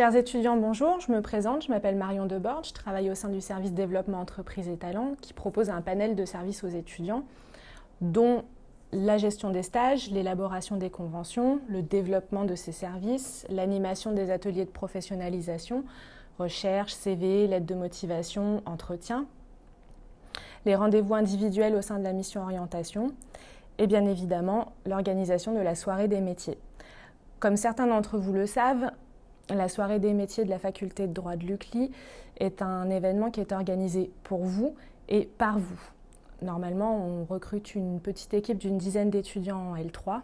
Chers étudiants, bonjour. Je me présente, je m'appelle Marion Debord, je travaille au sein du service développement entreprise et talents qui propose un panel de services aux étudiants dont la gestion des stages, l'élaboration des conventions, le développement de ces services, l'animation des ateliers de professionnalisation, recherche, CV, lettre de motivation, entretien, les rendez-vous individuels au sein de la mission orientation et bien évidemment l'organisation de la soirée des métiers. Comme certains d'entre vous le savent, la soirée des métiers de la faculté de droit de l'UCLI est un événement qui est organisé pour vous et par vous. Normalement, on recrute une petite équipe d'une dizaine d'étudiants en L3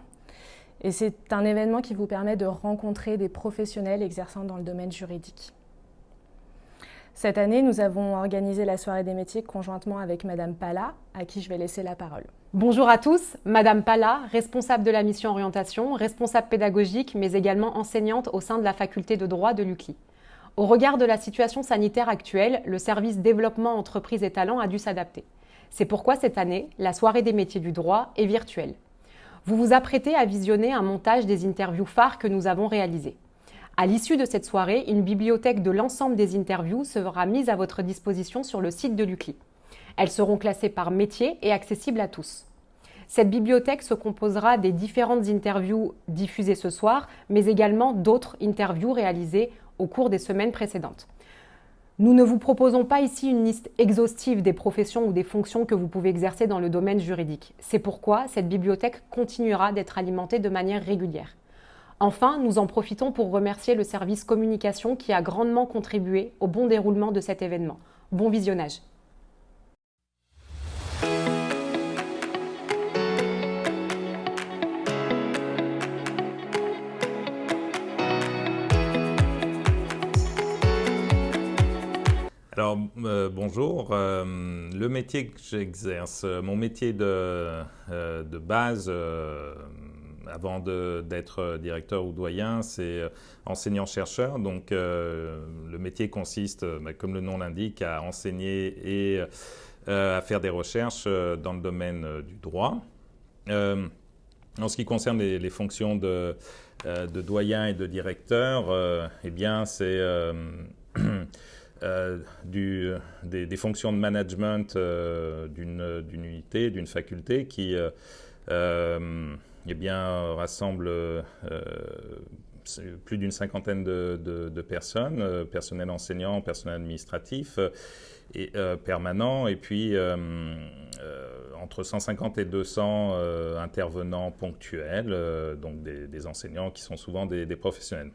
et c'est un événement qui vous permet de rencontrer des professionnels exerçant dans le domaine juridique. Cette année, nous avons organisé la soirée des métiers conjointement avec Madame Pala, à qui je vais laisser la parole. Bonjour à tous, Madame Pala, responsable de la mission orientation, responsable pédagogique, mais également enseignante au sein de la faculté de droit de l'UCLI. Au regard de la situation sanitaire actuelle, le service développement entreprise et talents a dû s'adapter. C'est pourquoi cette année, la soirée des métiers du droit est virtuelle. Vous vous apprêtez à visionner un montage des interviews phares que nous avons réalisées. À l'issue de cette soirée, une bibliothèque de l'ensemble des interviews sera mise à votre disposition sur le site de l'UCLI. Elles seront classées par métier et accessibles à tous. Cette bibliothèque se composera des différentes interviews diffusées ce soir, mais également d'autres interviews réalisées au cours des semaines précédentes. Nous ne vous proposons pas ici une liste exhaustive des professions ou des fonctions que vous pouvez exercer dans le domaine juridique. C'est pourquoi cette bibliothèque continuera d'être alimentée de manière régulière. Enfin, nous en profitons pour remercier le service communication qui a grandement contribué au bon déroulement de cet événement. Bon visionnage Alors, euh, bonjour. Euh, le métier que j'exerce, mon métier euh, de base, avant d'être directeur ou doyen, c'est euh, enseignant-chercheur. Donc euh, le métier consiste, euh, bah, comme le nom l'indique, à enseigner et à faire des recherches dans le domaine du droit. en ce qui concerne les, fonctions de, de, doyen et de directeur, eh bien c'est des, fonctions de management d'une unité, d'une faculté qui eh bien, rassemble euh, plus d'une cinquantaine de, personnes, euh, personnel enseignant, personnel administratif et permanent, et puis entre 150 et 200 intervenants ponctuels, donc des, enseignants qui sont souvent des professionnels.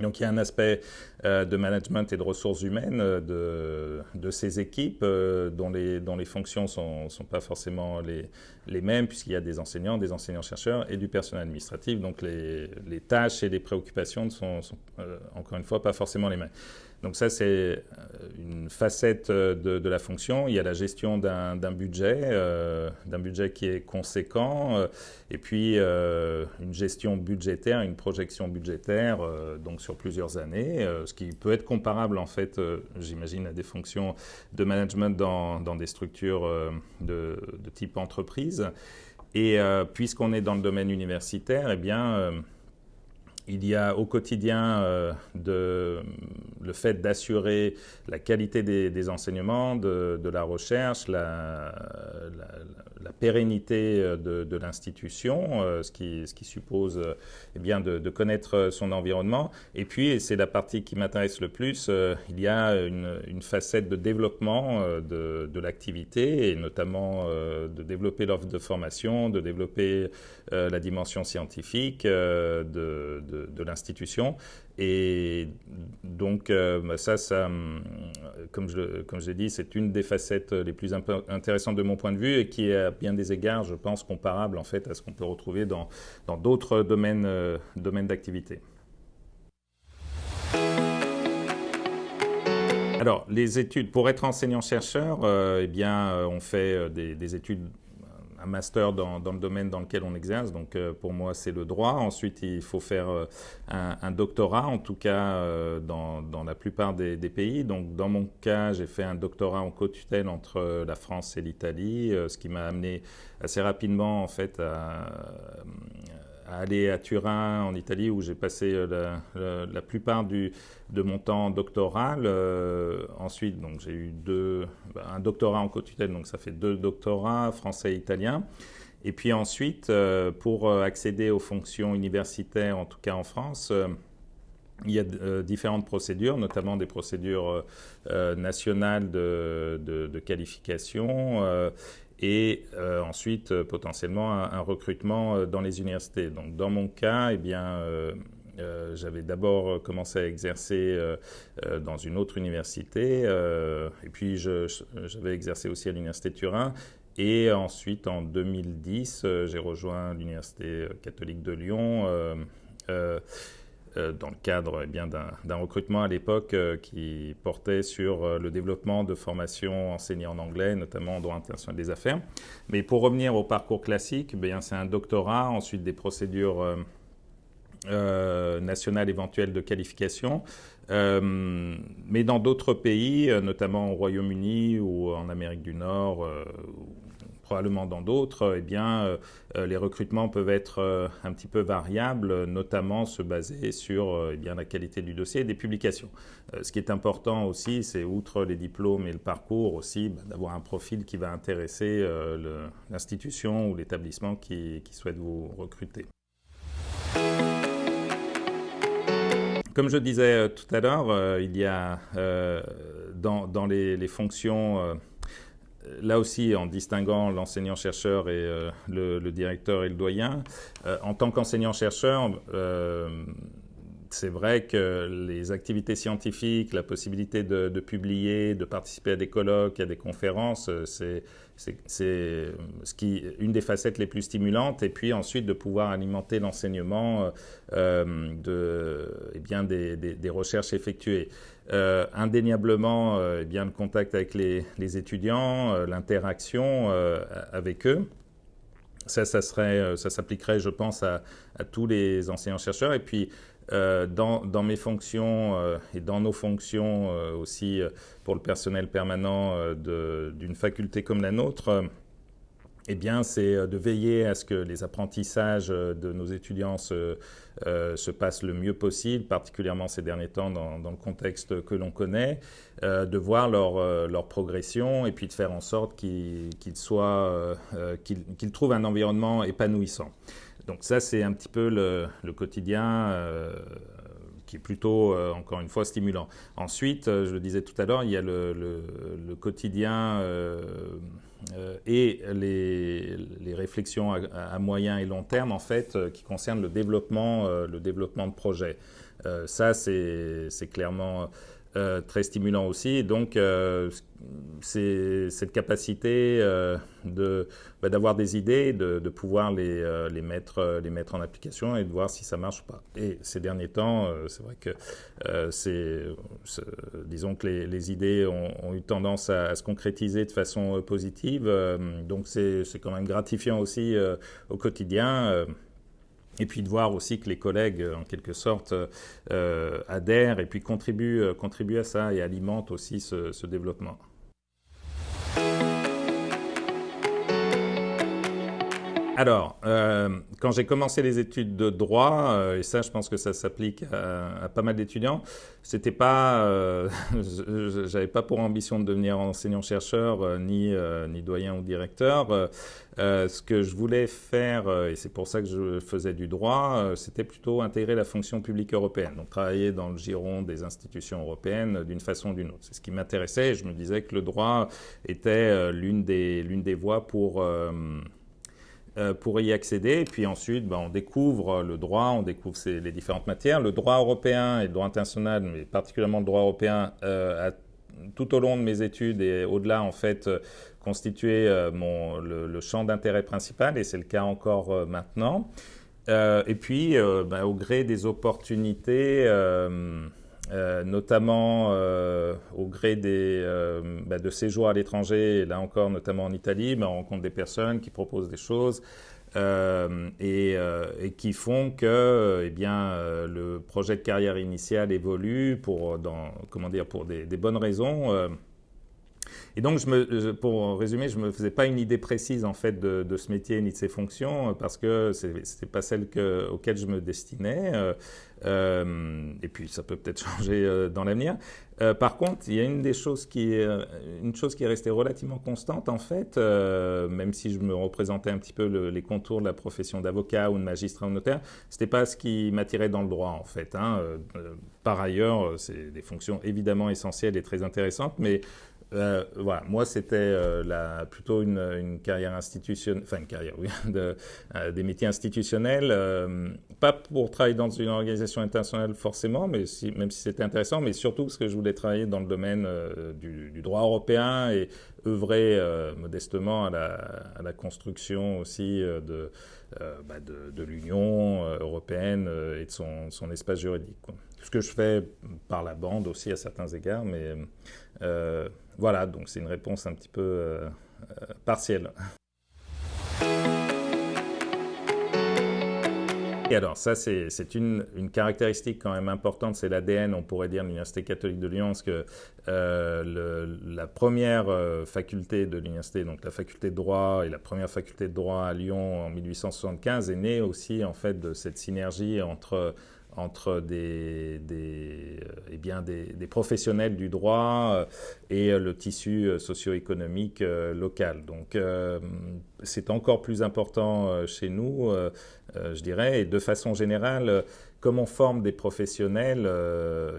Donc il y a un aspect euh, de management et de ressources humaines euh, de, ces équipes euh, dont, les, fonctions ne sont, pas forcément les, mêmes puisqu'il y a des enseignants, des enseignants-chercheurs et du personnel administratif. Donc les, tâches et les préoccupations ne sont encore une fois pas forcément les mêmes. Donc ça, c'est euh, une facette euh, de, la fonction. Il y a la gestion d'un budget, euh, d'un budget qui est conséquent, et puis une gestion budgétaire, une projection budgétaire, donc sur plusieurs années, ce qui peut être comparable en fait, j'imagine, à des fonctions de management dans, des structures de, de, type entreprise. Et puisqu'on est dans le domaine universitaire, eh bien il y a au quotidien euh, le fait d'assurer la qualité des, enseignements, de, la recherche, la, pérennité euh, de, l'institution, euh, ce, qui, suppose eh de, connaître son environnement. Et puis, et c'est la partie qui m'intéresse le plus, il y a une, facette de développement de, l'activité et notamment de développer l'offre de formation, de développer la dimension scientifique, de de, l'institution. Et donc, euh, ça, ça, hum, comme je, comme l'ai dit, c'est une des facettes les plus intéressantes de mon point de vue et qui est à bien des égards, je pense, comparable en fait à ce qu'on peut retrouver dans d'autres domaines, euh, domaines d'activité. Alors, les études, pour être enseignant-chercheur, euh, eh bien, on fait des études un master dans, le domaine dans lequel on exerce. Donc euh, pour moi, c'est le droit. Ensuite, il faut faire euh, un, doctorat, en tout cas euh, dans, la plupart des, pays. Donc dans mon cas, j'ai fait un doctorat en co-tutelle entre la France et l'Italie, ce qui m'a amené assez rapidement en fait à aller à Turin, en Italie, où j'ai passé la, plupart du, de mon temps doctoral. ensuite, donc j'ai eu deux, bah, un doctorat en co-tutelle, donc ça fait deux doctorats, français et italien. Et puis ensuite, pour accéder aux fonctions universitaires, en tout cas en France, il y a euh, différentes procédures, notamment des procédures euh, euh, nationales de, qualification et ensuite potentiellement un, recrutement dans les universités. Donc dans mon cas, eh bien, j'avais d'abord commencé à exercer dans une autre université, et puis j'avais exercé aussi à l'université de Turin. Et ensuite, en 2010, j'ai rejoint l'université catholique de Lyon. Euh, dans le cadre eh bien d'un recrutement à l'époque euh, qui portait sur euh, le développement de formations enseignées en anglais, notamment en droit international des affaires. Mais pour revenir au parcours classique, eh c'est un doctorat, ensuite des procédures nationales éventuelles de qualification. mais dans d'autres pays, notamment au Royaume-Uni ou en Amérique du Nord, probablement dans d'autres, eh bien, euh, euh, les recrutements peuvent être euh, un petit peu variables, notamment se baser sur eh bien, la qualité du dossier et des publications. ce qui est important aussi, c'est outre les diplômes et le parcours aussi, bah, d'avoir un profil qui va intéresser l'institution ou l'établissement qui, souhaite vous recruter. Comme je disais tout à l'heure, il y a dans, les, fonctions là aussi, en distinguant l'enseignant-chercheur et euh, le, directeur et le doyen, euh, en tant qu'enseignant-chercheur, euh, c'est vrai que les activités scientifiques, la possibilité de, publier, de participer à des colloques, à des conférences, c'est ce une des facettes les plus stimulantes. Et puis ensuite de pouvoir alimenter l'enseignement de, eh des, recherches effectuées. Euh, indéniablement euh, eh bien, le contact avec les, étudiants, euh, l'interaction avec eux. Ça, ça, serait, ça s'appliquerait, je pense, à, tous les enseignants-chercheurs. Et puis, dans, dans, mes fonctions et dans nos fonctions aussi pour le personnel permanent d'une faculté comme la nôtre, eh bien, c'est euh, de veiller à ce que les apprentissages euh, de nos étudiants se, euh, se passent le mieux possible, particulièrement ces derniers temps dans, le contexte que l'on connaît, de voir leur, leur, progression et puis de faire en sorte qu'ils soient, qu'ils trouvent un environnement épanouissant. Donc ça, c'est un petit peu le, le quotidien qui est plutôt, encore une fois, stimulant. Ensuite, je le disais tout à l'heure, il y a le, quotidien euh, et les, réflexions à, moyen et long terme, en fait, qui concernent le développement, le développement de projets. ça, c'est clairement euh, très stimulant aussi. donc, euh, c'est cette capacité euh, bah, d'avoir des idées, de, pouvoir les, les, mettre, les mettre en application et de voir si ça marche ou pas. Et ces derniers temps, c'est vrai que c'est, disons que les, idées ont, eu tendance à, se concrétiser de façon positive. donc, c'est quand même gratifiant aussi au quotidien. Et puis de voir aussi que les collègues, en quelque sorte, euh, adhèrent et puis contribuent, euh, contribuent à ça et alimentent aussi ce, ce développement. Alors, euh, quand j'ai commencé les études de droit, euh, et ça, je pense que ça s'applique à, pas mal d'étudiants, c'était pas, euh, j'avais pas pour ambition de devenir enseignant-chercheur, ni ni doyen ou directeur. ce que je voulais faire, et c'est pour ça que je faisais du droit, c'était plutôt intégrer la fonction publique européenne, donc travailler dans le giron des institutions européennes d'une façon ou d'une autre. C'est ce qui m'intéressait. Je me disais que le droit était l'une des l'une des voies pour pour y accéder. Et puis ensuite, ben, on découvre le droit, on découvre les différentes matières. Le droit européen et le droit international, mais particulièrement le droit européen, euh, tout au long de mes études et au-delà, en fait, euh, constitué mon, le, champ d'intérêt principal, et c'est le cas encore maintenant. et puis, ben, au gré des opportunités, euh, notamment euh, au gré des, euh, bah, de séjours à l'étranger, là encore notamment en Italie, bah, on rencontre des personnes qui proposent des choses et, qui font que eh bien, le projet de carrière initiale évolue pour, dans, comment dire, pour des bonnes raisons. Et donc, pour résumer, je me faisais pas une idée précise en fait de, ce métier ni de ses fonctions parce que c'était pas celle que, je me destinais. Euh, et puis, ça peut peut-être changer euh, dans l'avenir. Euh, par contre, il y a une des choses qui est, une chose qui est restée relativement constante en fait, même si je me représentais un petit peu les contours de la profession d'avocat ou de magistrat ou notaire, c'était pas ce qui m'attirait dans le droit en fait. Hein. par ailleurs, c'est des fonctions évidemment essentielles et très intéressantes, mais euh, voilà, moi c'était euh, plutôt une, carrière institutionnelle, enfin une carrière, oui, euh, des métiers institutionnels, pas pour travailler dans une organisation internationale forcément, mais même si c'était intéressant, mais surtout parce que je voulais travailler dans le domaine du, droit européen et œuvrer modestement à la, construction aussi de, bah de, de l'Union européenne et de son, espace juridique. Ce que je fais par la bande aussi à certains égards, mais voilà, donc c'est une réponse un petit peu euh, euh, partielle. Et alors, ça, c'est une, une, caractéristique quand même importante, c'est l'ADN, on pourrait dire, de l'Université catholique de Lyon, parce que euh, la première faculté de l'université, donc la faculté de droit et la première faculté de droit à Lyon en 1875, est née aussi, en fait, de cette synergie entre entre des, euh, eh bien des, professionnels du droit euh, et euh, le tissu socio-économique local. Donc c'est encore plus important chez nous, je dirais, et de façon générale, comme on forme des professionnels,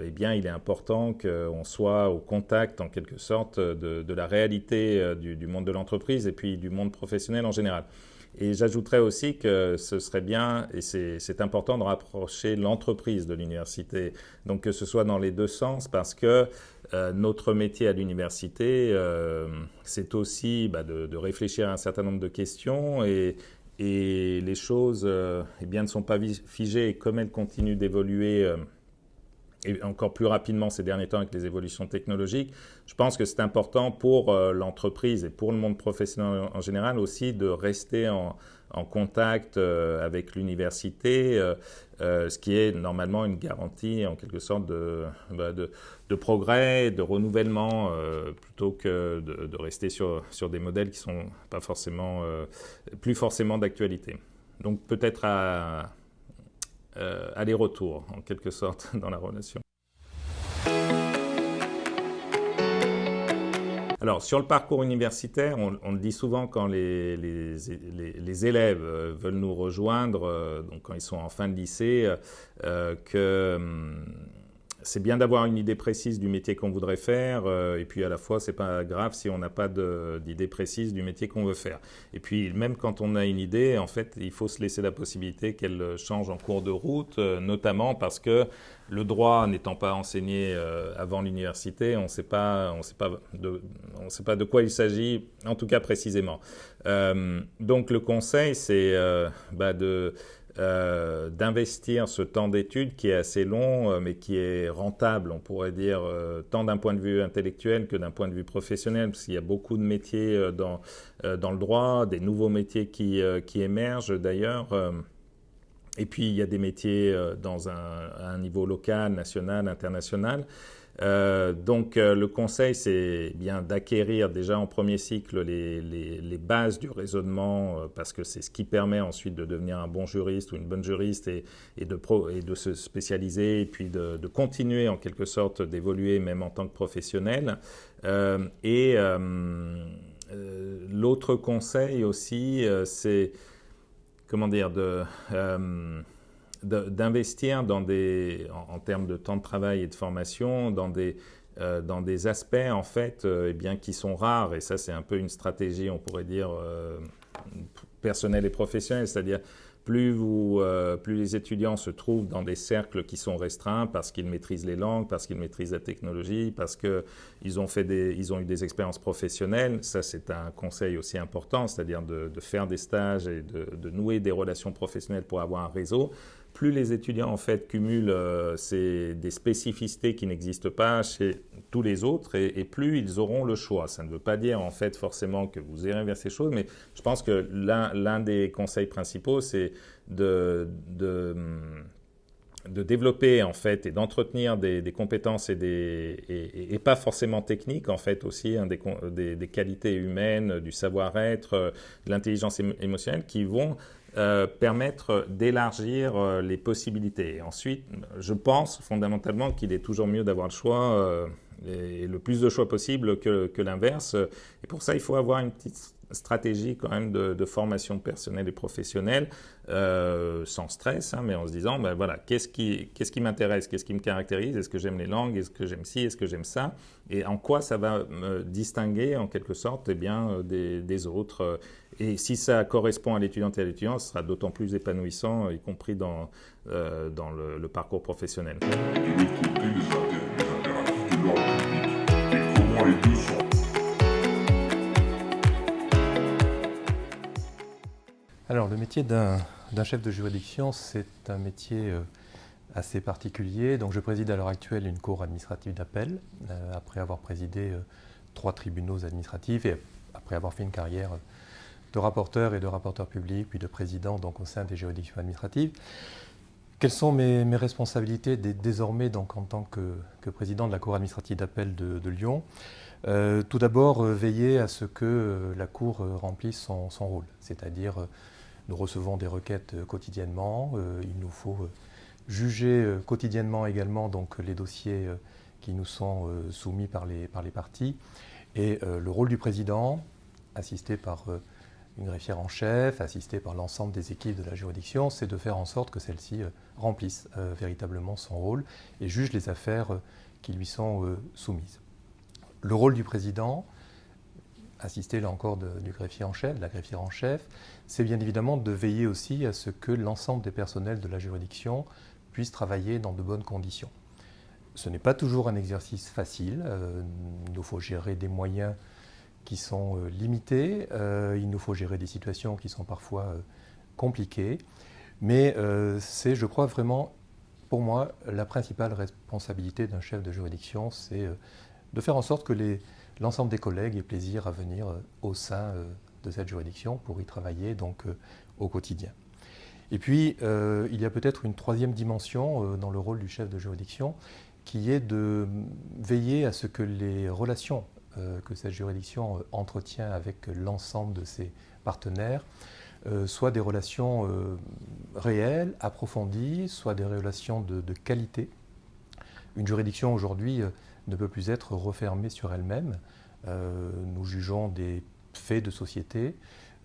eh bien, il est important qu'on soit au contact, en quelque sorte, de, de la réalité du, du monde de l'entreprise et puis du monde professionnel en général. Et j'ajouterais aussi que ce serait bien, et c'est important de rapprocher l'entreprise de l'université, donc que ce soit dans les deux sens, parce que euh, notre métier à l'université, euh, c'est aussi bah, de, réfléchir à un certain nombre de questions et, les choses euh, eh bien, ne sont pas figées. Et comme elles continuent d'évoluer et encore plus rapidement ces derniers temps avec les évolutions technologiques, je pense que c'est important pour euh, l'entreprise et pour le monde professionnel en général aussi de rester en, contact euh, avec l'université, euh, ce qui est normalement une garantie en quelque sorte de, bah, de, progrès, de renouvellement, plutôt que de, de, rester sur, sur des modèles qui sont pas forcément, plus forcément d'actualité. Donc peut-être à euh, aller-retour, en quelque sorte, dans la relation. Alors, sur le parcours universitaire, on, le dit souvent quand les, élèves euh, veulent nous rejoindre, euh, donc quand ils sont en fin de lycée, euh, que hum, c'est bien d'avoir une idée précise du métier qu'on voudrait faire, euh, et puis à la fois, c'est pas grave si on n'a pas d'idée précise du métier qu'on veut faire. Et puis, même quand on a une idée, en fait, il faut se laisser la possibilité qu'elle change en cours de route, euh, notamment parce que le droit n'étant pas enseigné euh, avant l'université, on ne sait pas, de, quoi il s'agit, en tout cas précisément. Euh, donc, le conseil, c'est euh, bah de euh, d'investir ce temps d'études qui est assez long, euh, mais qui est rentable, on pourrait dire, euh, tant d'un point de vue intellectuel que d'un point de vue professionnel, parce qu'il y a beaucoup de métiers dans, dans le droit, des nouveaux métiers qui, qui émergent d'ailleurs. et puis, il y a des métiers dans à un niveau local, national, international. Euh, donc euh, le conseil, c'est bien d'acquérir déjà en premier cycle les, bases du raisonnement, euh, parce que c'est ce qui permet ensuite de devenir un bon juriste ou une bonne juriste et, et, de, pro, et de, se spécialiser puis de, de continuer en quelque sorte d'évoluer même en tant que professionnel. Et l'autre conseil aussi, c'est comment dire de d'investir dans des, en, termes de temps de travail et de formation, dans des, euh, dans des aspects en fait, euh, eh bien, qui sont rares. Et ça, c'est un peu une stratégie, on pourrait dire, euh, personnelle et professionnelle, c'est-à-dire plus, euh, plus les étudiants se trouvent dans des cercles qui sont restreints parce qu'ils maîtrisent les langues, parce qu'ils maîtrisent la technologie, parce qu'ils ont, ont eu des expériences professionnelles. Ça, c'est un conseil aussi important, c'est-à-dire de, faire des stages et de nouer des relations professionnelles pour avoir un réseau plus les étudiants en fait cumulent euh, ces, des spécificités qui n'existent pas chez tous les autres et, plus ils auront le choix. Ça ne veut pas dire en fait forcément que vous irez vers ces choses, mais je pense que l'un des conseils principaux, c'est de, de, de développer en fait et d'entretenir des, compétences et, des, et, pas forcément techniques en fait aussi hein, des, des, qualités humaines, du savoir-être, de l'intelligence émotionnelle qui vont euh, permettre d'élargir euh, les possibilités. ensuite, je pense fondamentalement qu'il est toujours mieux d'avoir le choix euh, et le plus de choix possible que, que l'inverse. Et pour ça, il faut avoir une petite stratégie quand même de, formation personnelle et professionnelle, euh, sans stress, hein, mais en se disant, ben voilà, qu'est-ce qui, qu'est-ce m'intéresse, qu'est-ce qui me caractérise, est-ce que j'aime les langues, est-ce que j'aime ci, est-ce que j'aime ça, et en quoi ça va me distinguer en quelque sorte eh bien, euh, des, autres. Et si ça correspond à l'étudiante et à l'étudiant, ce sera d'autant plus épanouissant, y compris dans, euh, dans le, parcours professionnel. Alors, le métier d'un chef de juridiction, c'est un métier euh, assez particulier. Donc, je préside à l'heure actuelle une cour administrative d'appel, euh, après avoir présidé euh, trois tribunaux administratifs et après avoir fait une carrière de rapporteur et de rapporteur public, puis de président au sein des juridictions administratives. Quelles sont mes, responsabilités désormais en tant que, président de la Cour administrative d'appel de, Lyon? Tout d'abord, veiller à ce que la Cour remplisse son rôle, c'est-à-dire nous recevons des requêtes euh, quotidiennement. Euh, il nous faut euh, juger quotidiennement également donc, les dossiers qui nous sont soumis par les, par les parties. Et le rôle du président, assisté par une greffière en chef, assisté par l'ensemble des équipes de la juridiction, c'est de faire en sorte que celle-ci remplisse véritablement son rôle et juge les affaires qui lui sont soumises. Le rôle du président, assister là encore du greffier en chef, de la greffière en chef, c'est bien évidemment de veiller aussi à ce que l'ensemble des personnels de la juridiction puissent travailler dans de bonnes conditions. Ce n'est pas toujours un exercice facile, euh, il nous faut gérer des moyens qui sont euh, limités, euh, il nous faut gérer des situations qui sont parfois compliquées, mais c'est, je crois, vraiment, pour moi, la principale responsabilité d'un chef de juridiction, c'est de faire en sorte que les, l'ensemble des collègues aient plaisir à venir euh, au sein euh, de cette juridiction pour y travailler donc euh, au quotidien. Et puis, il y a peut-être une troisième dimension dans le rôle du chef de juridiction, qui est de veiller à ce que les relations que cette juridiction entretient avec l'ensemble de ses partenaires soient des relations réelles, approfondies, soient des relations de, de qualité. Une juridiction aujourd'hui ne peut plus être refermée sur elle-même. Euh, nous jugeons des faits de société,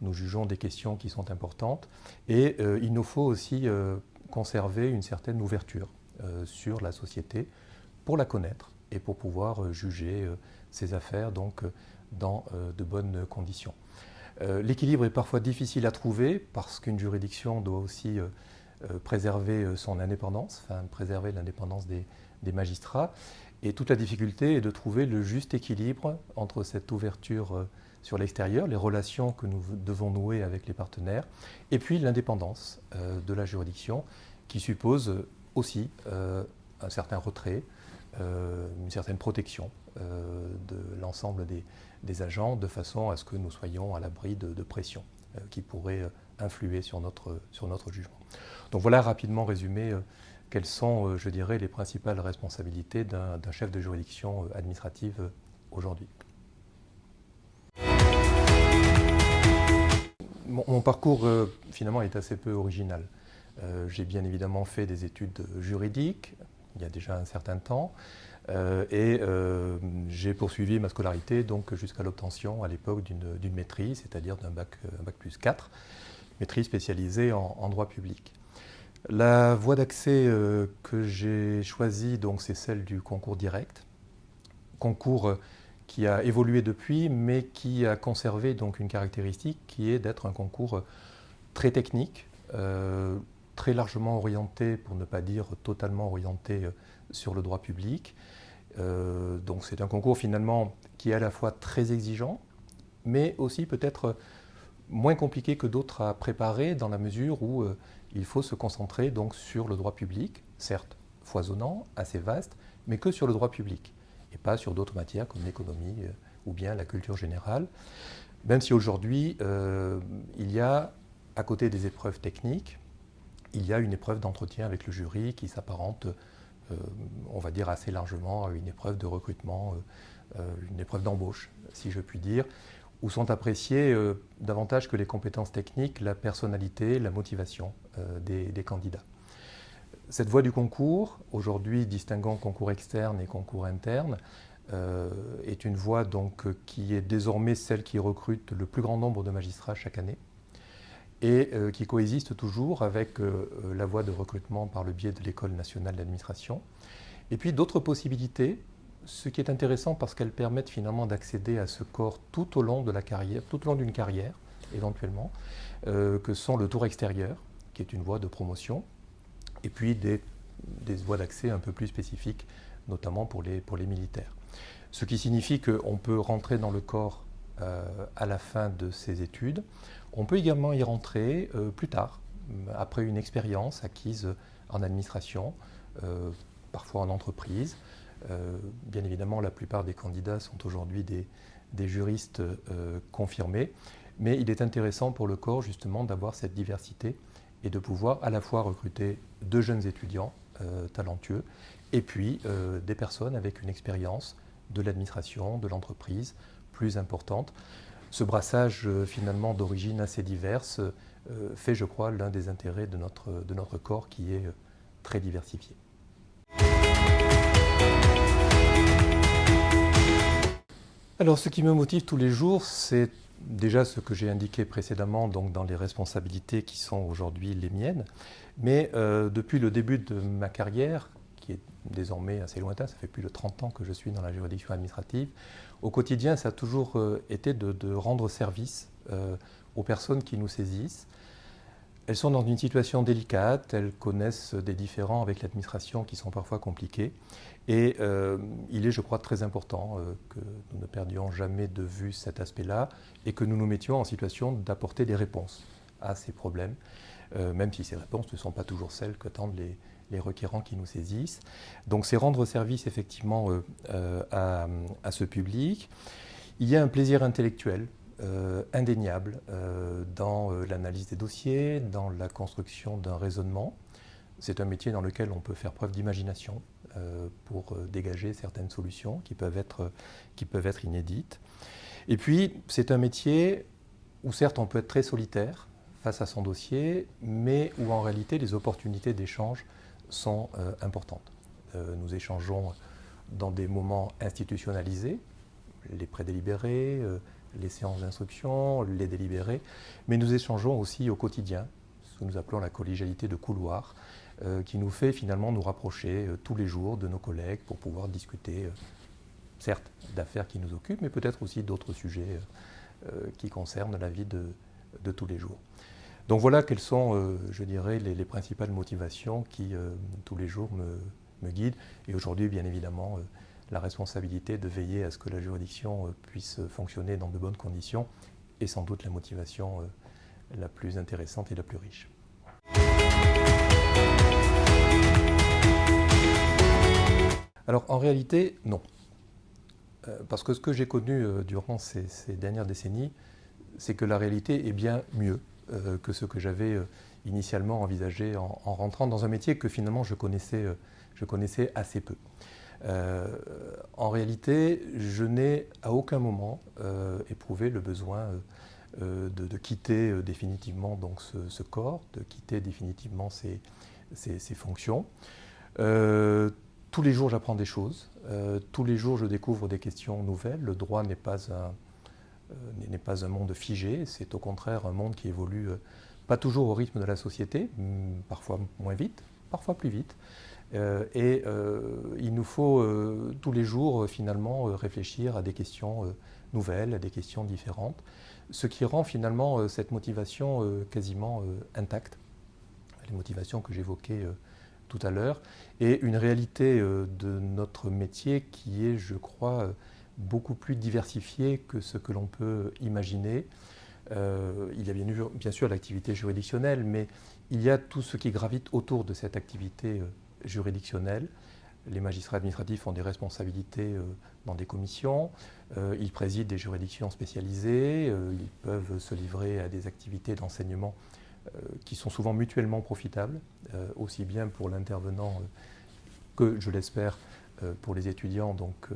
nous jugeons des questions qui sont importantes, et euh, il nous faut aussi euh, conserver une certaine ouverture sur la société pour la connaître et pour pouvoir juger ces affaires donc, dans de bonnes conditions. L'équilibre est parfois difficile à trouver parce qu'une juridiction doit aussi préserver son indépendance, enfin préserver l'indépendance des magistrats. Et toute la difficulté est de trouver le juste équilibre entre cette ouverture euh, sur l'extérieur, les relations que nous devons nouer avec les partenaires, et puis l'indépendance euh, de la juridiction, qui suppose aussi euh, un certain retrait, une certaine protection de l'ensemble des, agents, de façon à ce que nous soyons à l'abri de, pressions qui pourraient influer sur notre jugement. Donc voilà rapidement résumé quelles sont, euh, je dirais, les principales responsabilités d'un chef de juridiction euh, administrative euh, aujourd'hui? Mon, parcours, finalement, est assez peu original. J'ai bien évidemment fait des études juridiques, il y a déjà un certain temps, et j'ai poursuivi ma scolarité jusqu'à l'obtention à l'époque d'une maîtrise, c'est-à-dire d'un bac, bac, plus 4, maîtrise spécialisée en droit public. La voie d'accès euh, que j'ai choisie, donc, c'est celle du concours direct. Concours euh, qui a évolué depuis, mais qui a conservé donc une caractéristique qui est d'être un concours euh, très technique, très largement orienté, pour ne pas dire totalement orienté sur le droit public. donc c'est un concours finalement qui est à la fois très exigeant, mais aussi peut-être moins compliqué que d'autres à préparer dans la mesure où il faut se concentrer donc sur le droit public, certes foisonnant, assez vaste, mais que sur le droit public, et pas sur d'autres matières comme l'économie euh, ou bien la culture générale. Même si aujourd'hui, euh, il y a, à côté des épreuves techniques, il y a une épreuve d'entretien avec le jury qui s'apparente, on va dire assez largement, à une épreuve de recrutement, une épreuve d'embauche, si je puis dire, où sont appréciées davantage que les compétences techniques, la personnalité, la motivation des candidats. Cette voie du concours, aujourd'hui distinguant concours externe et concours interne, euh, est une voie donc, qui est désormais celle qui recrute le plus grand nombre de magistrats chaque année et euh, qui coexiste toujours avec euh, la voie de recrutement par le biais de l'École nationale d'administration. Et puis d'autres possibilités, ce qui est intéressant parce qu'elles permettent finalement d'accéder à ce corps tout au long de la carrière, tout au long d'une carrière éventuellement, que sont le tour extérieur, qui est une voie de promotion, et puis des, voies d'accès un peu plus spécifiques, notamment pour les, militaires. Ce qui signifie qu'on peut rentrer dans le corps euh, à la fin de ses études. On peut également y rentrer euh, plus tard, après une expérience acquise en administration, euh, parfois en entreprise. Bien évidemment, la plupart des candidats sont aujourd'hui des, juristes confirmés, mais il est intéressant pour le corps justement d'avoir cette diversité et de pouvoir à la fois recruter de jeunes étudiants euh, talentueux et puis euh, des personnes avec une expérience de l'administration, de l'entreprise plus importante. Ce brassage euh, finalement d'origine assez diverse fait, je crois, l'un des intérêts de notre corps qui est très diversifié. Alors ce qui me motive tous les jours, c'est déjà ce que j'ai indiqué précédemment donc dans les responsabilités qui sont aujourd'hui les miennes, mais euh, depuis le début de ma carrière, qui est désormais assez lointain, ça fait plus de 30 ans que je suis dans la juridiction administrative, au quotidien ça a toujours euh, été de, rendre service euh, aux personnes qui nous saisissent, elles sont dans une situation délicate, elles connaissent des différends avec l'administration qui sont parfois compliqués. Et euh, il est, je crois, très important euh, que nous ne perdions jamais de vue cet aspect-là et que nous nous mettions en situation d'apporter des réponses à ces problèmes, euh, même si ces réponses ne sont pas toujours celles qu'attendent les, les, requérants qui nous saisissent. Donc c'est rendre service effectivement à, à, ce public. Il y a un plaisir intellectuel euh, indéniable euh, dans euh, l'analyse des dossiers, dans la construction d'un raisonnement. C'est un métier dans lequel on peut faire preuve d'imagination pour dégager certaines solutions qui peuvent, être, qui peuvent être inédites. Et puis, c'est un métier où certes on peut être très solitaire face à son dossier, mais où en réalité les opportunités d'échange sont importantes. nous échangeons dans des moments institutionnalisés, les prédélibérés, les séances d'instruction, les délibérés, mais nous échangeons aussi au quotidien, ce que nous appelons la collégialité de couloir, euh, qui nous fait finalement nous rapprocher euh, tous les jours de nos collègues pour pouvoir discuter, euh, certes, d'affaires qui nous occupent, mais peut-être aussi d'autres sujets qui concernent la vie de, tous les jours. Donc voilà quelles sont, je dirais, les, principales motivations qui, tous les jours, me, guident. Et aujourd'hui, bien évidemment, la responsabilité de veiller à ce que la juridiction euh, puisse fonctionner dans de bonnes conditions est sans doute la motivation euh, la plus intéressante et la plus riche. Alors en réalité, non. Euh, parce que ce que j'ai connu durant ces, dernières décennies, c'est que la réalité est bien mieux que ce que j'avais initialement envisagé en, rentrant dans un métier que finalement je connaissais, assez peu. Euh, en réalité, je n'ai à aucun moment euh, éprouvé le besoin euh, de, quitter définitivement donc ce, corps, de quitter définitivement ces, fonctions. Tous les jours, j'apprends des choses. tous les jours, je découvre des questions nouvelles. Le droit n'est pas un, n'est pas un monde figé, c'est au contraire un monde qui évolue pas toujours au rythme de la société, parfois moins vite, parfois plus vite. Euh, et euh, il nous faut euh, tous les jours finalement réfléchir à des questions nouvelles, à des questions différentes, ce qui rend finalement cette motivation quasiment intacte, les motivations que j'évoquais tout à l'heure, et une réalité de notre métier qui est, je crois, beaucoup plus diversifiée que ce que l'on peut imaginer. il y a bien sûr l'activité juridictionnelle, mais il y a tout ce qui gravite autour de cette activité juridictionnelle. Les magistrats administratifs ont des responsabilités euh, dans des commissions, euh, ils président des juridictions spécialisées, euh, ils peuvent se livrer à des activités d'enseignement qui sont souvent mutuellement profitables, aussi bien pour l'intervenant que, je l'espère, pour les étudiants donc,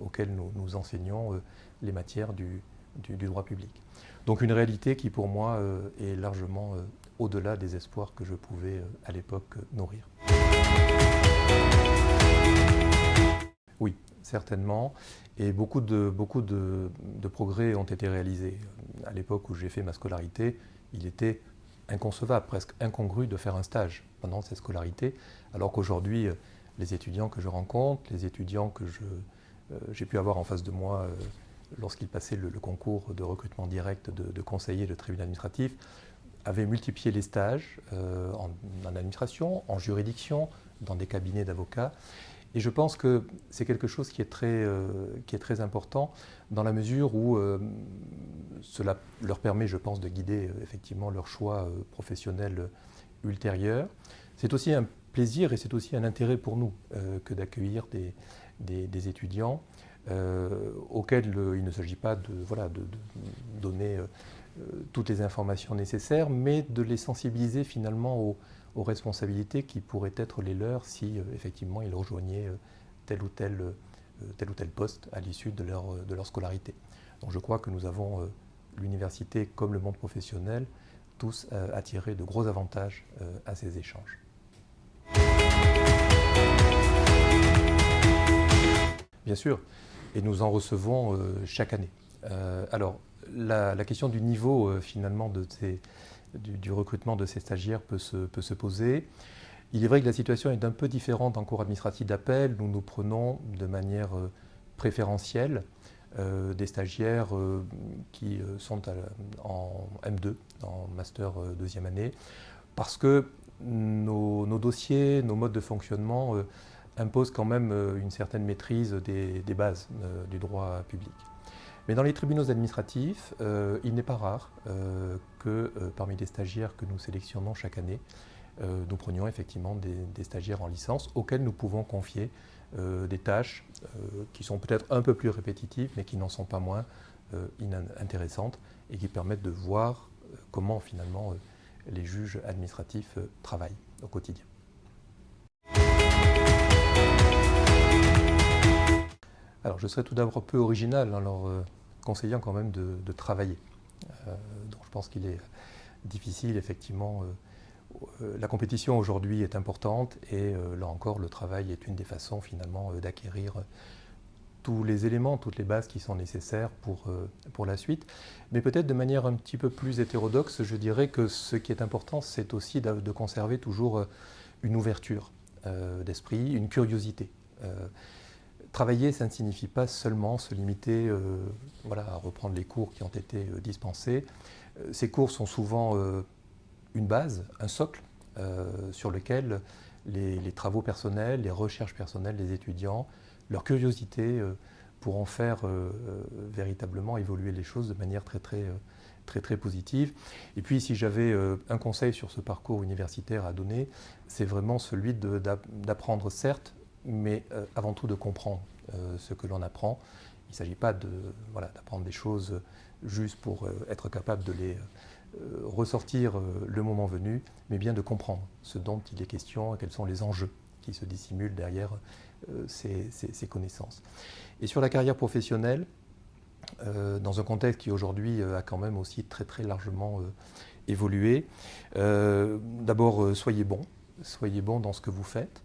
auxquels nous, enseignons les matières du, droit public. Donc une réalité qui pour moi est largement au-delà des espoirs que je pouvais à l'époque nourrir. Oui, certainement. Et beaucoup de, beaucoup de, progrès ont été réalisés. À l'époque où j'ai fait ma scolarité, il était inconcevable, presque incongru de faire un stage pendant cette scolarité, alors qu'aujourd'hui, les étudiants que je rencontre, les étudiants que euh, j'ai pu avoir en face de moi euh, lorsqu'ils passaient le, concours de recrutement direct de, de conseiller de tribunal administratif, avaient multiplié les stages euh, en, administration, en juridiction, dans des cabinets d'avocats. Et je pense que c'est quelque chose qui est, très, euh, qui est très important dans la mesure où euh, cela leur permet, je pense, de guider euh, effectivement leur choix professionnel ultérieur. C'est aussi un plaisir et c'est aussi un intérêt pour nous que d'accueillir des, des, étudiants auxquels il ne s'agit pas de, voilà, de, de donner toutes les informations nécessaires, mais de les sensibiliser finalement aux aux responsabilités qui pourraient être les leurs si euh, effectivement ils rejoignaient euh, tel ou tel, euh, tel ou tel poste à l'issue de leur, de leur scolarité. Donc je crois que nous avons, l'université comme le monde professionnel, tous attiré de gros avantages à ces échanges. Bien sûr, et nous en recevons chaque année. alors, la, la, question du niveau finalement de ces, du, recrutement de ces stagiaires peut se, peut se, poser. Il est vrai que la situation est un peu différente en cours administratif d'appel. Nous nous prenons de manière euh, préférentielle euh, des stagiaires euh, qui sont en M2, en master deuxième année, parce que nos, dossiers, nos modes de fonctionnement imposent quand même une certaine maîtrise des, bases du droit public. Mais dans les tribunaux administratifs, il n'est pas rare que euh, parmi les stagiaires que nous sélectionnons chaque année, nous prenions effectivement des, stagiaires en licence auxquels nous pouvons confier des tâches qui sont peut-être un peu plus répétitives, mais qui n'en sont pas moins intéressantes et qui permettent de voir comment finalement les juges administratifs travaillent au quotidien. Alors je serais tout d'abord peu original alors conseillant quand même de, travailler. Euh, donc je pense qu'il est difficile, effectivement. Euh, euh, la compétition aujourd'hui est importante et là encore, le travail est une des façons finalement d'acquérir tous les éléments, toutes les bases qui sont nécessaires pour, pour la suite. Mais peut-être de manière un petit peu plus hétérodoxe, je dirais que ce qui est important, c'est aussi de, de, conserver toujours une ouverture d'esprit, une curiosité. Travailler, ça ne signifie pas seulement se limiter euh, voilà, à reprendre les cours qui ont été euh, dispensés. Euh, ces cours sont souvent une base, un socle sur lequel les, travaux personnels, les recherches personnelles des étudiants, leur curiosité pourront faire véritablement évoluer les choses de manière très très, très, très positive. Et puis si j'avais un conseil sur ce parcours universitaire à donner, c'est vraiment celui d'apprendre certes mais euh, avant tout de comprendre euh, ce que l'on apprend. Il ne s'agit pas d'apprendre des choses juste pour euh, être capable de les ressortir le moment venu, mais bien de comprendre ce dont il est question et quels sont les enjeux qui se dissimulent derrière ces, connaissances. Et sur la carrière professionnelle, dans un contexte qui aujourd'hui a quand même aussi très très largement évolué, d'abord soyez bon, soyez bon dans ce que vous faites,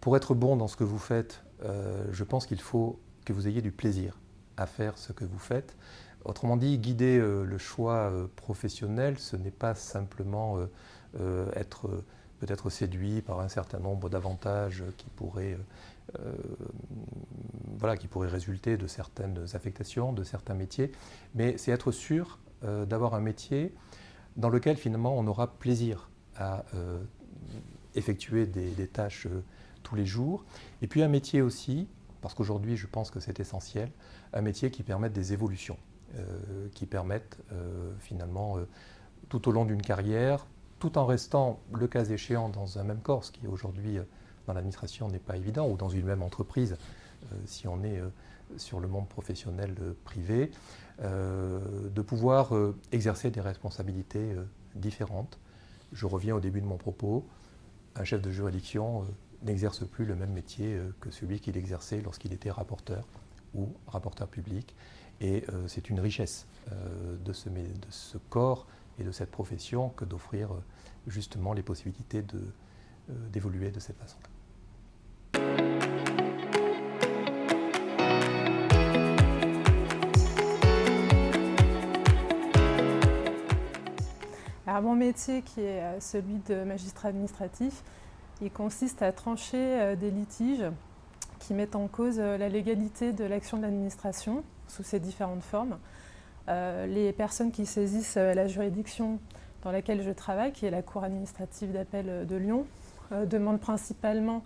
pour être bon dans ce que vous faites, euh, je pense qu'il faut que vous ayez du plaisir à faire ce que vous faites. Autrement dit, guider euh, le choix euh, professionnel, ce n'est pas simplement être peut-être séduit par un certain nombre d'avantages qui pourraient voilà, qui résulter de certaines affectations, de certains métiers, mais c'est être sûr d'avoir un métier dans lequel finalement on aura plaisir à effectuer des tâches tous les jours. Et puis un métier aussi, parce qu'aujourd'hui je pense que c'est essentiel, un métier qui permette des évolutions, euh, qui permette euh, finalement euh, tout au long d'une carrière, tout en restant le cas échéant dans un même corps, ce qui aujourd'hui dans l'administration n'est pas évident, ou dans une même entreprise, si on est sur le monde professionnel privé, de pouvoir exercer des responsabilités différentes. Je reviens au début de mon propos. Un chef de juridiction n'exerce plus le même métier que celui qu'il exerçait lorsqu'il était rapporteur ou rapporteur public. Et c'est une richesse de ce, de, ce, corps et de cette profession que d'offrir justement les possibilités d'évoluer de cette façon. mon métier, qui est euh, celui de magistrat administratif, il consiste à trancher euh, des litiges qui mettent en cause euh, la légalité de l'action de l'administration sous ses différentes formes. les personnes qui saisissent la juridiction dans laquelle je travaille, qui est la Cour administrative d'appel de Lyon, demandent principalement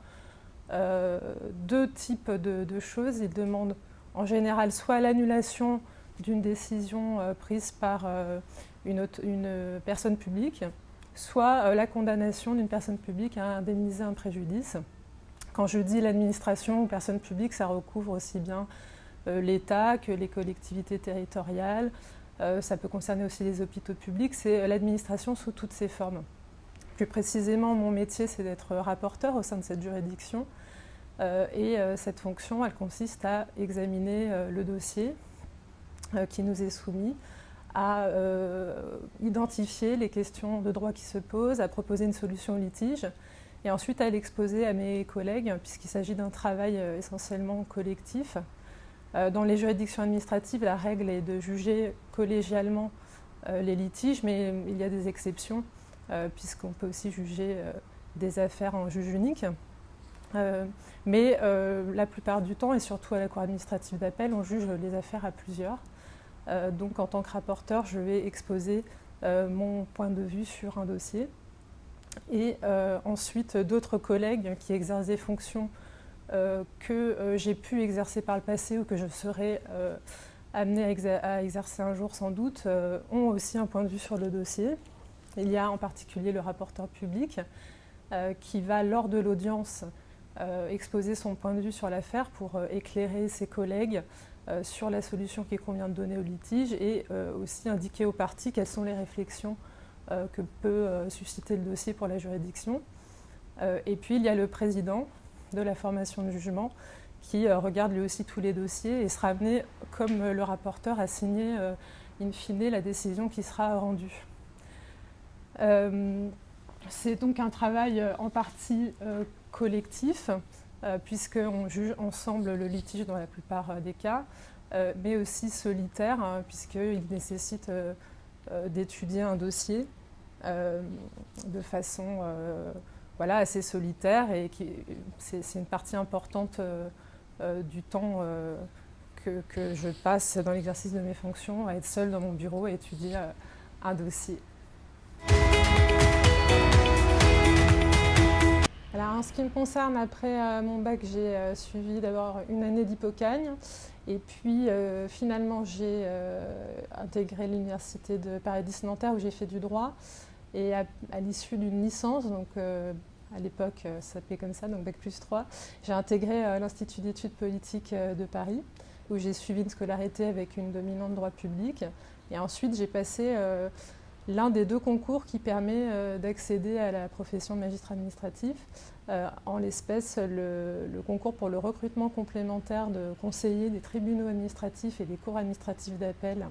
deux types de, choses. Ils demandent en général soit l'annulation d'une décision prise par une, personne publique, soit euh, la condamnation d'une personne publique à indemniser un préjudice. Quand je dis l'administration ou personne publique, ça recouvre aussi bien euh, l'État que les collectivités territoriales. Euh, ça peut concerner aussi les hôpitaux publics. C'est l'administration sous toutes ses formes. Plus précisément, mon métier, c'est d'être rapporteur au sein de cette juridiction. et cette fonction, elle consiste à examiner le dossier qui nous est soumis, à euh, identifier les questions de droit qui se posent, à proposer une solution au litige et ensuite à l'exposer à mes collègues puisqu'il s'agit d'un travail euh, essentiellement collectif. Euh, dans les juridictions administratives, la règle est de juger collégialement les litiges, mais il y a des exceptions puisqu'on peut aussi juger des affaires en juge unique. mais la plupart du temps, et surtout à la Cour administrative d'appel, on juge les affaires à plusieurs. Euh, donc en tant que rapporteur, je vais exposer euh, mon point de vue sur un dossier. Et euh, ensuite, d'autres collègues qui exercent des fonctions que j'ai pu exercer par le passé ou que je serai amené à, exercer un jour sans doute, ont aussi un point de vue sur le dossier. Il y a en particulier le rapporteur public qui va, lors de l'audience, exposer son point de vue sur l'affaire pour éclairer ses collègues sur la solution qu'il convient de donner au litige et euh, aussi indiquer aux parties quelles sont les réflexions euh, que peut susciter le dossier pour la juridiction. et puis il y a le président de la formation de jugement qui regarde lui aussi tous les dossiers et sera amené, comme le rapporteur, à signer in fine la décision qui sera rendue. C'est donc un travail en partie collectif euh, puisqu'on juge ensemble le litige dans la plupart euh, des cas, euh, mais aussi solitaire, hein, puisqu'il nécessite d'étudier un dossier de façon voilà, assez solitaire et c'est une partie importante du temps que, que, je passe dans l'exercice de mes fonctions à être seule dans mon bureau et étudier un dossier. Alors, en ce qui me concerne, après euh, mon bac, j'ai euh, suivi d'abord une année d'hypocagne. Et puis, euh, finalement, j'ai intégré l'université de Paris-Nanterre où j'ai fait du droit. Et à, l'issue d'une licence, donc à l'époque, ça s'appelait comme ça, donc bac plus 3, j'ai intégré l'Institut d'études politiques de Paris où j'ai suivi une scolarité avec une dominante droit public. Et ensuite, j'ai passé l'un des deux concours qui permet euh, d'accéder à la profession de magistrat administratif, euh, en l'espèce le, concours pour le recrutement complémentaire de conseillers des tribunaux administratifs et des cours administratifs d'appel.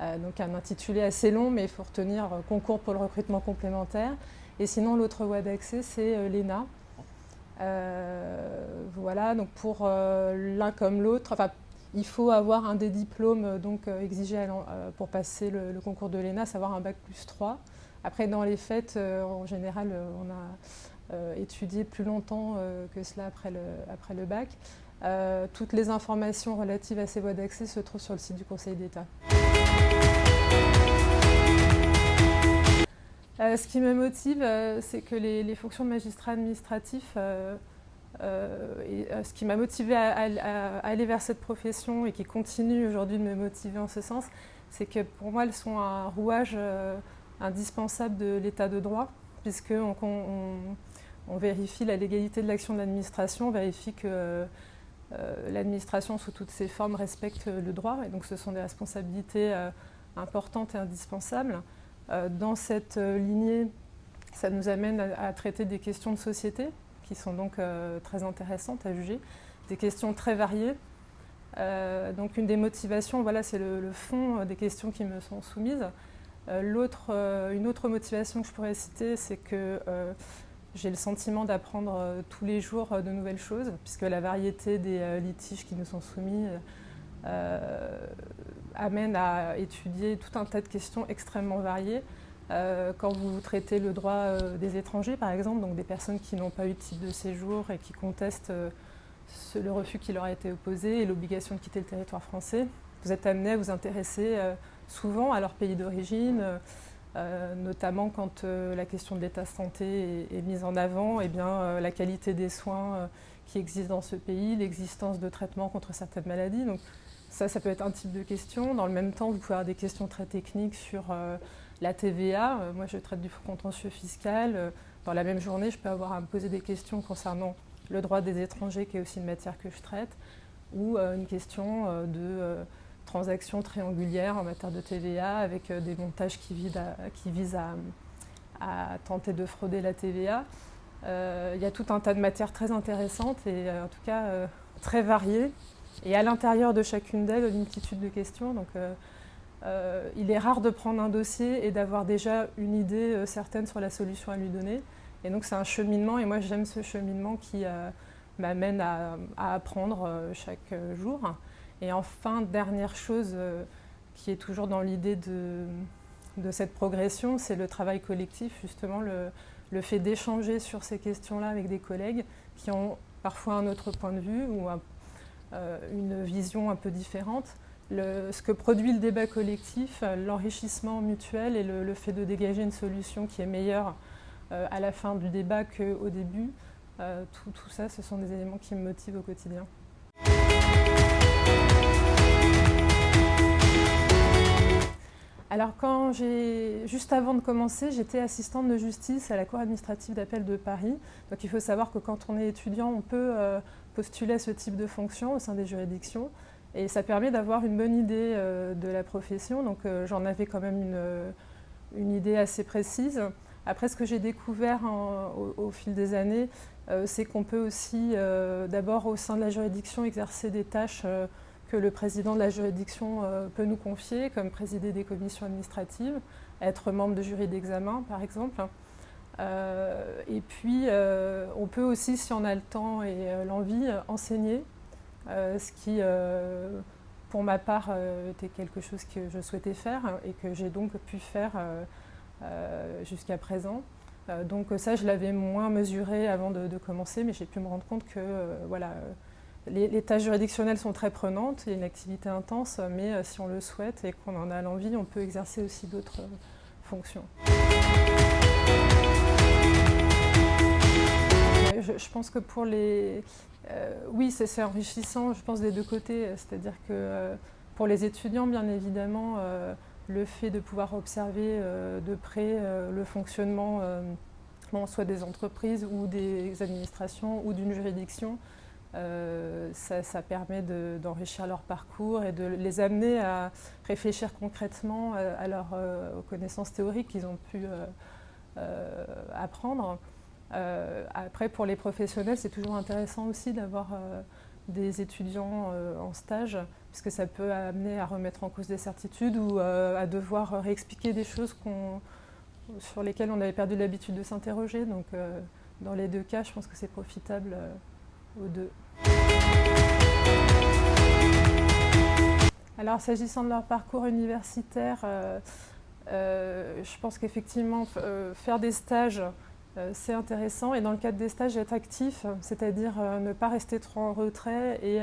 Euh, donc un intitulé assez long, mais il faut retenir concours pour le recrutement complémentaire. Et sinon, l'autre voie d'accès, c'est l'ENA. voilà, donc pour l'un comme l'autre, il faut avoir un des diplômes euh, donc, euh, exigés euh, pour passer le, concours de l'ENA, savoir un bac plus 3. Après, dans les fêtes, en général, on a étudié plus longtemps que cela après le, bac. toutes les informations relatives à ces voies d'accès se trouvent sur le site du Conseil d'État. ce qui me motive, c'est que les, les, fonctions de magistrat administratif et euh, ce qui m'a motivé à, aller vers cette profession et qui continue aujourd'hui de me motiver en ce sens, c'est que pour moi, elles sont un rouage euh, indispensable de l'état de droit, puisqu'on on, vérifie la légalité de l'action de l'administration, on vérifie que l'administration, sous toutes ses formes, respecte le droit, et donc ce sont des responsabilités importantes et indispensables. dans cette lignée, ça nous amène à, traiter des questions de société qui sont donc très intéressantes à juger, des questions très variées. donc une des motivations, voilà, c'est le, fond des questions qui me sont soumises. une autre motivation que je pourrais citer, c'est que j'ai le sentiment d'apprendre euh, tous les jours euh, de nouvelles choses, puisque la variété des euh, litiges qui nous sont soumis amène à étudier tout un tas de questions extrêmement variées. Quand vous traitez le droit des étrangers, par exemple, donc des personnes qui n'ont pas eu de titre de séjour et qui contestent le refus qui leur a été opposé et l'obligation de quitter le territoire français, vous êtes amené à vous intéresser souvent à leur pays d'origine, euh, notamment quand euh, la question de l'état de santé est, mise en avant, et eh bien, euh, la qualité des soins qui existent dans ce pays, l'existence de traitements contre certaines maladies. Ça, ça peut être un type de question. Dans le même temps, vous pouvez avoir des questions très techniques sur la TVA. moi, je traite du contentieux fiscal. dans la même journée, je peux avoir à me poser des questions concernant le droit des étrangers, qui est aussi une matière que je traite, ou une question de transactions triangulières en matière de TVA avec euh, des montages qui, visent à, tenter de frauder la TVA. Euh, il y a tout un tas de matières très intéressantes et euh, en tout cas très variées. Et à l'intérieur de chacune d'elles, une multitude de questions. Donc, il est rare de prendre un dossier et d'avoir déjà une idée certaine sur la solution à lui donner. Et donc c'est un cheminement et moi j'aime ce cheminement qui m'amène à, apprendre chaque jour. Et enfin, dernière chose euh, qui est toujours dans l'idée de, cette progression, c'est le travail collectif, justement, le, fait d'échanger sur ces questions-là avec des collègues qui ont parfois un autre point de vue ou euh, une vision un peu différente. ce que produit le débat collectif, l'enrichissement mutuel et le, fait de dégager une solution qui est meilleure euh, à la fin du débat qu'au début, tout ça, ce sont des éléments qui me motivent au quotidien. Alors quand j'ai, juste avant de commencer, j'étais assistante de justice à la Cour administrative d'appel de Paris. Donc il faut savoir que quand on est étudiant, on peut euh, postuler à ce type de fonction au sein des juridictions. Et ça permet d'avoir une bonne idée euh, de la profession. Donc euh, j'en avais quand même une, idée assez précise. Après, ce que j'ai découvert au, fil des années, c'est qu'on peut aussi, d'abord au sein de la juridiction, exercer des tâches que le président de la juridiction euh, peut nous confier, comme présider des commissions administratives, être membre de jury d'examen, par exemple. Euh, et puis, euh, on peut aussi, si on a le temps et l'envie, enseigner, ce qui, pour ma part, était quelque chose que je souhaitais faire et que j'ai donc pu faire jusqu'à présent. donc ça, je l'avais moins mesuré avant de, commencer, mais j'ai pu me rendre compte que, voilà, les, tâches juridictionnelles sont très prenantes, il une activité intense, mais euh, si on le souhaite et qu'on en a l'envie, on peut exercer aussi d'autres euh, fonctions. Je, pense que pour les... Euh, oui, c'est enrichissant, je pense, des deux côtés. C'est-à-dire que pour les étudiants, bien évidemment, le fait de pouvoir observer de près le fonctionnement soit des entreprises ou des administrations ou d'une juridiction, euh, ça, permet d'enrichir leur parcours et de les amener à réfléchir concrètement euh, à, euh, connaissances théoriques qu'ils ont pu apprendre. Après, pour les professionnels, c'est toujours intéressant aussi d'avoir des étudiants en stage, puisque ça peut amener à remettre en cause des certitudes ou à devoir réexpliquer des choses sur lesquelles on avait perdu l'habitude de s'interroger. Donc, dans les deux cas, je pense que c'est profitable aux deux. Alors, s'agissant de leur parcours universitaire, euh, euh, je pense qu'effectivement, euh, faire des stages, c'est intéressant. Et dans le cadre des stages, être actif, c'est-à-dire ne pas rester trop en retrait et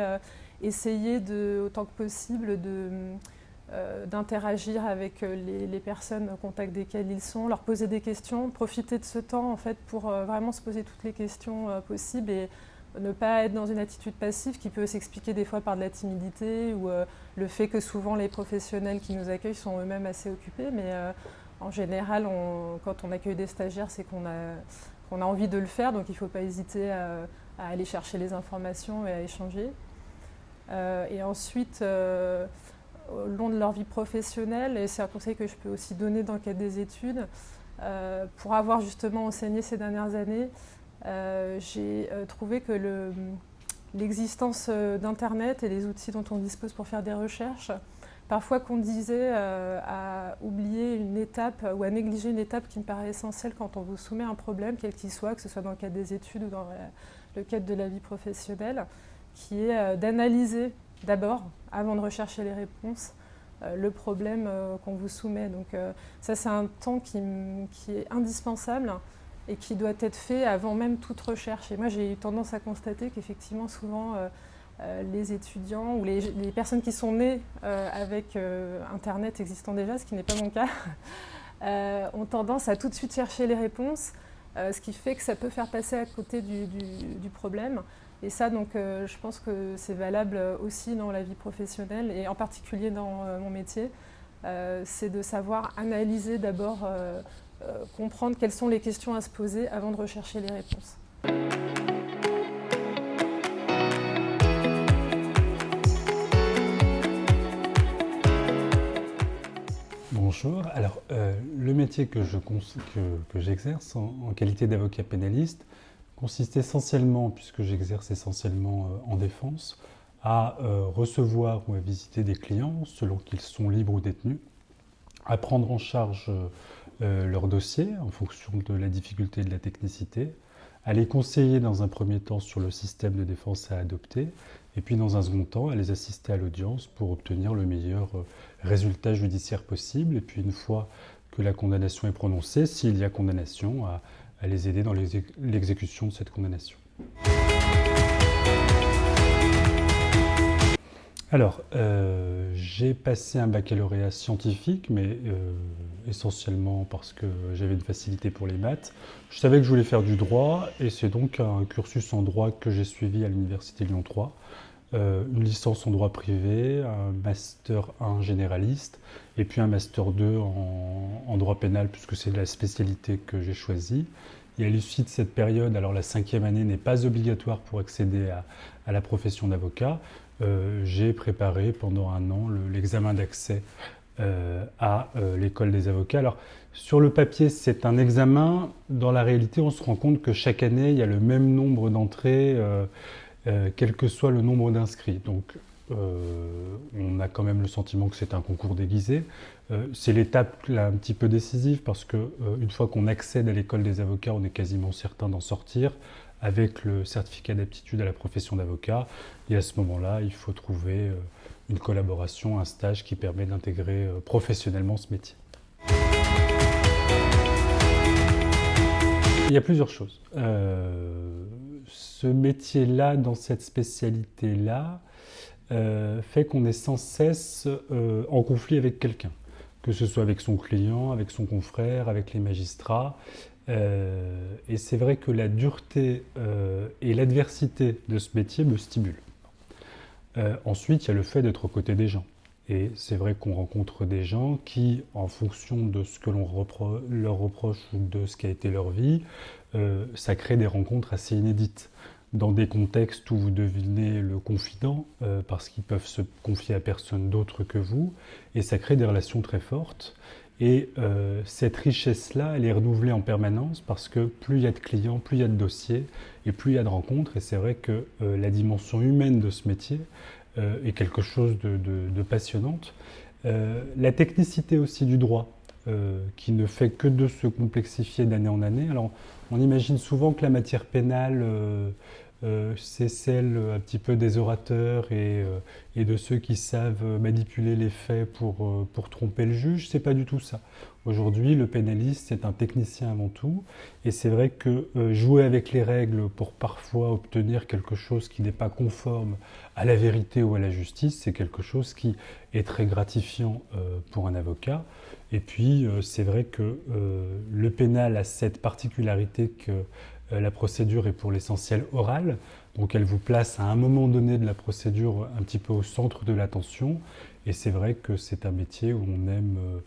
essayer de, autant que possible d'interagir avec les, personnes au contact desquelles ils sont, leur poser des questions, profiter de ce temps en fait pour vraiment se poser toutes les questions possibles et ne pas être dans une attitude passive qui peut s'expliquer des fois par de la timidité ou euh, le fait que souvent les professionnels qui nous accueillent sont eux-mêmes assez occupés. Mais euh, en général, quand on accueille des stagiaires, c'est qu'on a, envie de le faire, donc il ne faut pas hésiter à, aller chercher les informations et à échanger. Euh, et ensuite, au long de leur vie professionnelle, et c'est un conseil que je peux aussi donner dans le cadre des études, pour avoir justement enseigné ces dernières années, j'ai trouvé que l'existence d'Internet et les outils dont on dispose pour faire des recherches parfois qu'on disait euh, à oublier une étape ou à négliger une étape qui me paraît essentielle quand on vous soumet un problème, quel qu'il soit, que ce soit dans le cadre des études ou dans le cadre de la vie professionnelle, qui est euh, d'analyser d'abord, avant de rechercher les réponses, euh, le problème qu'on vous soumet. Donc ça, c'est un temps qui, est indispensable et qui doit être fait avant même toute recherche. Et moi, j'ai eu tendance à constater qu'effectivement, souvent, euh, les étudiants ou les, personnes qui sont nées euh, avec euh, Internet existant déjà, ce qui n'est pas mon cas, ont tendance à tout de suite chercher les réponses, ce qui fait que ça peut faire passer à côté du, problème. Et ça, donc, je pense que c'est valable aussi dans la vie professionnelle et en particulier dans mon métier. c'est de savoir analyser d'abord, comprendre quelles sont les questions à se poser avant de rechercher les réponses. Bonjour. Alors, euh, le métier que, j'exerce en, qualité d'avocat pénaliste consiste essentiellement, puisque j'exerce essentiellement euh, en défense, à euh, recevoir ou à visiter des clients selon qu'ils sont libres ou détenus, à prendre en charge leur dossier en fonction de la difficulté et de la technicité, à les conseiller dans un premier temps sur le système de défense à adopter, et puis dans un second temps, à les assister à l'audience pour obtenir le meilleur résultat judiciaire possible, et puis une fois que la condamnation est prononcée, s'il y a condamnation, à, les aider dans l'exécution de cette condamnation. Alors, euh, j'ai passé un baccalauréat scientifique, mais euh, essentiellement parce que j'avais une facilité pour les maths. Je savais que je voulais faire du droit, et c'est donc un cursus en droit que j'ai suivi à l'Université Lyon 3. Euh, une licence en droit privé, un master 1 généraliste, et puis un master 2 en, droit pénal, puisque c'est la spécialité que j'ai choisie. Et à l'issue de cette période, alors la cinquième année n'est pas obligatoire pour accéder à la profession d'avocat, euh, j'ai préparé pendant un an l'examen d'accès euh, à l'école des avocats. Alors, sur le papier, c'est un examen. Dans la réalité, on se rend compte que chaque année, il y a le même nombre d'entrées, quel que soit le nombre d'inscrits. Donc, on a quand même le sentiment que c'est un concours déguisé. c'est l'étape un petit peu décisive parce que une fois qu'on accède à l'école des avocats, on est quasiment certain d'en sortir avec le certificat d'aptitude à la profession d'avocat. Et à ce moment-là, il faut trouver euh, une collaboration, un stage qui permet d'intégrer euh, professionnellement ce métier. Il y a plusieurs choses. Euh, ce métier-là, dans cette spécialité-là, fait qu'on est sans cesse en conflit avec quelqu'un, que ce soit avec son client, avec son confrère, avec les magistrats. Euh, et c'est vrai que la dureté euh, et l'adversité de ce métier me stimulent. Euh, ensuite, il y a le fait d'être aux côtés des gens. Et c'est vrai qu'on rencontre des gens qui, en fonction de ce que l'on leur reproche ou de ce qu'a été leur vie, ça crée des rencontres assez inédites. Dans des contextes où vous devenez le confident, parce qu'ils peuvent se confier à personne d'autre que vous, et ça crée des relations très fortes. Et euh, cette richesse-là, elle est renouvelée en permanence parce que plus il y a de clients, plus il y a de dossiers et plus il y a de rencontres. Et c'est vrai que euh, la dimension humaine de ce métier euh, est quelque chose de, de passionnante. la technicité aussi du droit, qui ne fait que de se complexifier d'année en année. Alors, on imagine souvent que la matière pénale euh, c'est celle un petit peu des orateurs et, euh, de ceux qui savent manipuler les faits pour, euh, pour tromper le juge. C'est pas du tout ça. Aujourd'hui, le pénaliste, c'est un technicien avant tout. Et c'est vrai que jouer avec les règles pour parfois obtenir quelque chose qui n'est pas conforme à la vérité ou à la justice, c'est quelque chose qui est très gratifiant pour un avocat. Et puis, c'est vrai que le pénal a cette particularité que euh, la procédure est pour l'essentiel orale, donc elle vous place à un moment donné de la procédure un petit peu au centre de l'attention. Et c'est vrai que c'est un métier où on aime euh,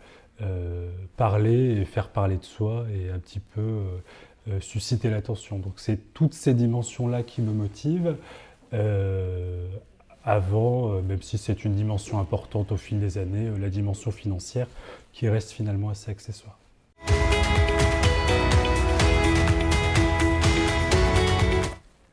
euh, parler et faire parler de soi et un petit peu susciter l'attention. Donc c'est toutes ces dimensions-là qui me motivent. Avant, même si c'est une dimension importante au fil des années, la dimension financière qui reste finalement assez accessoire.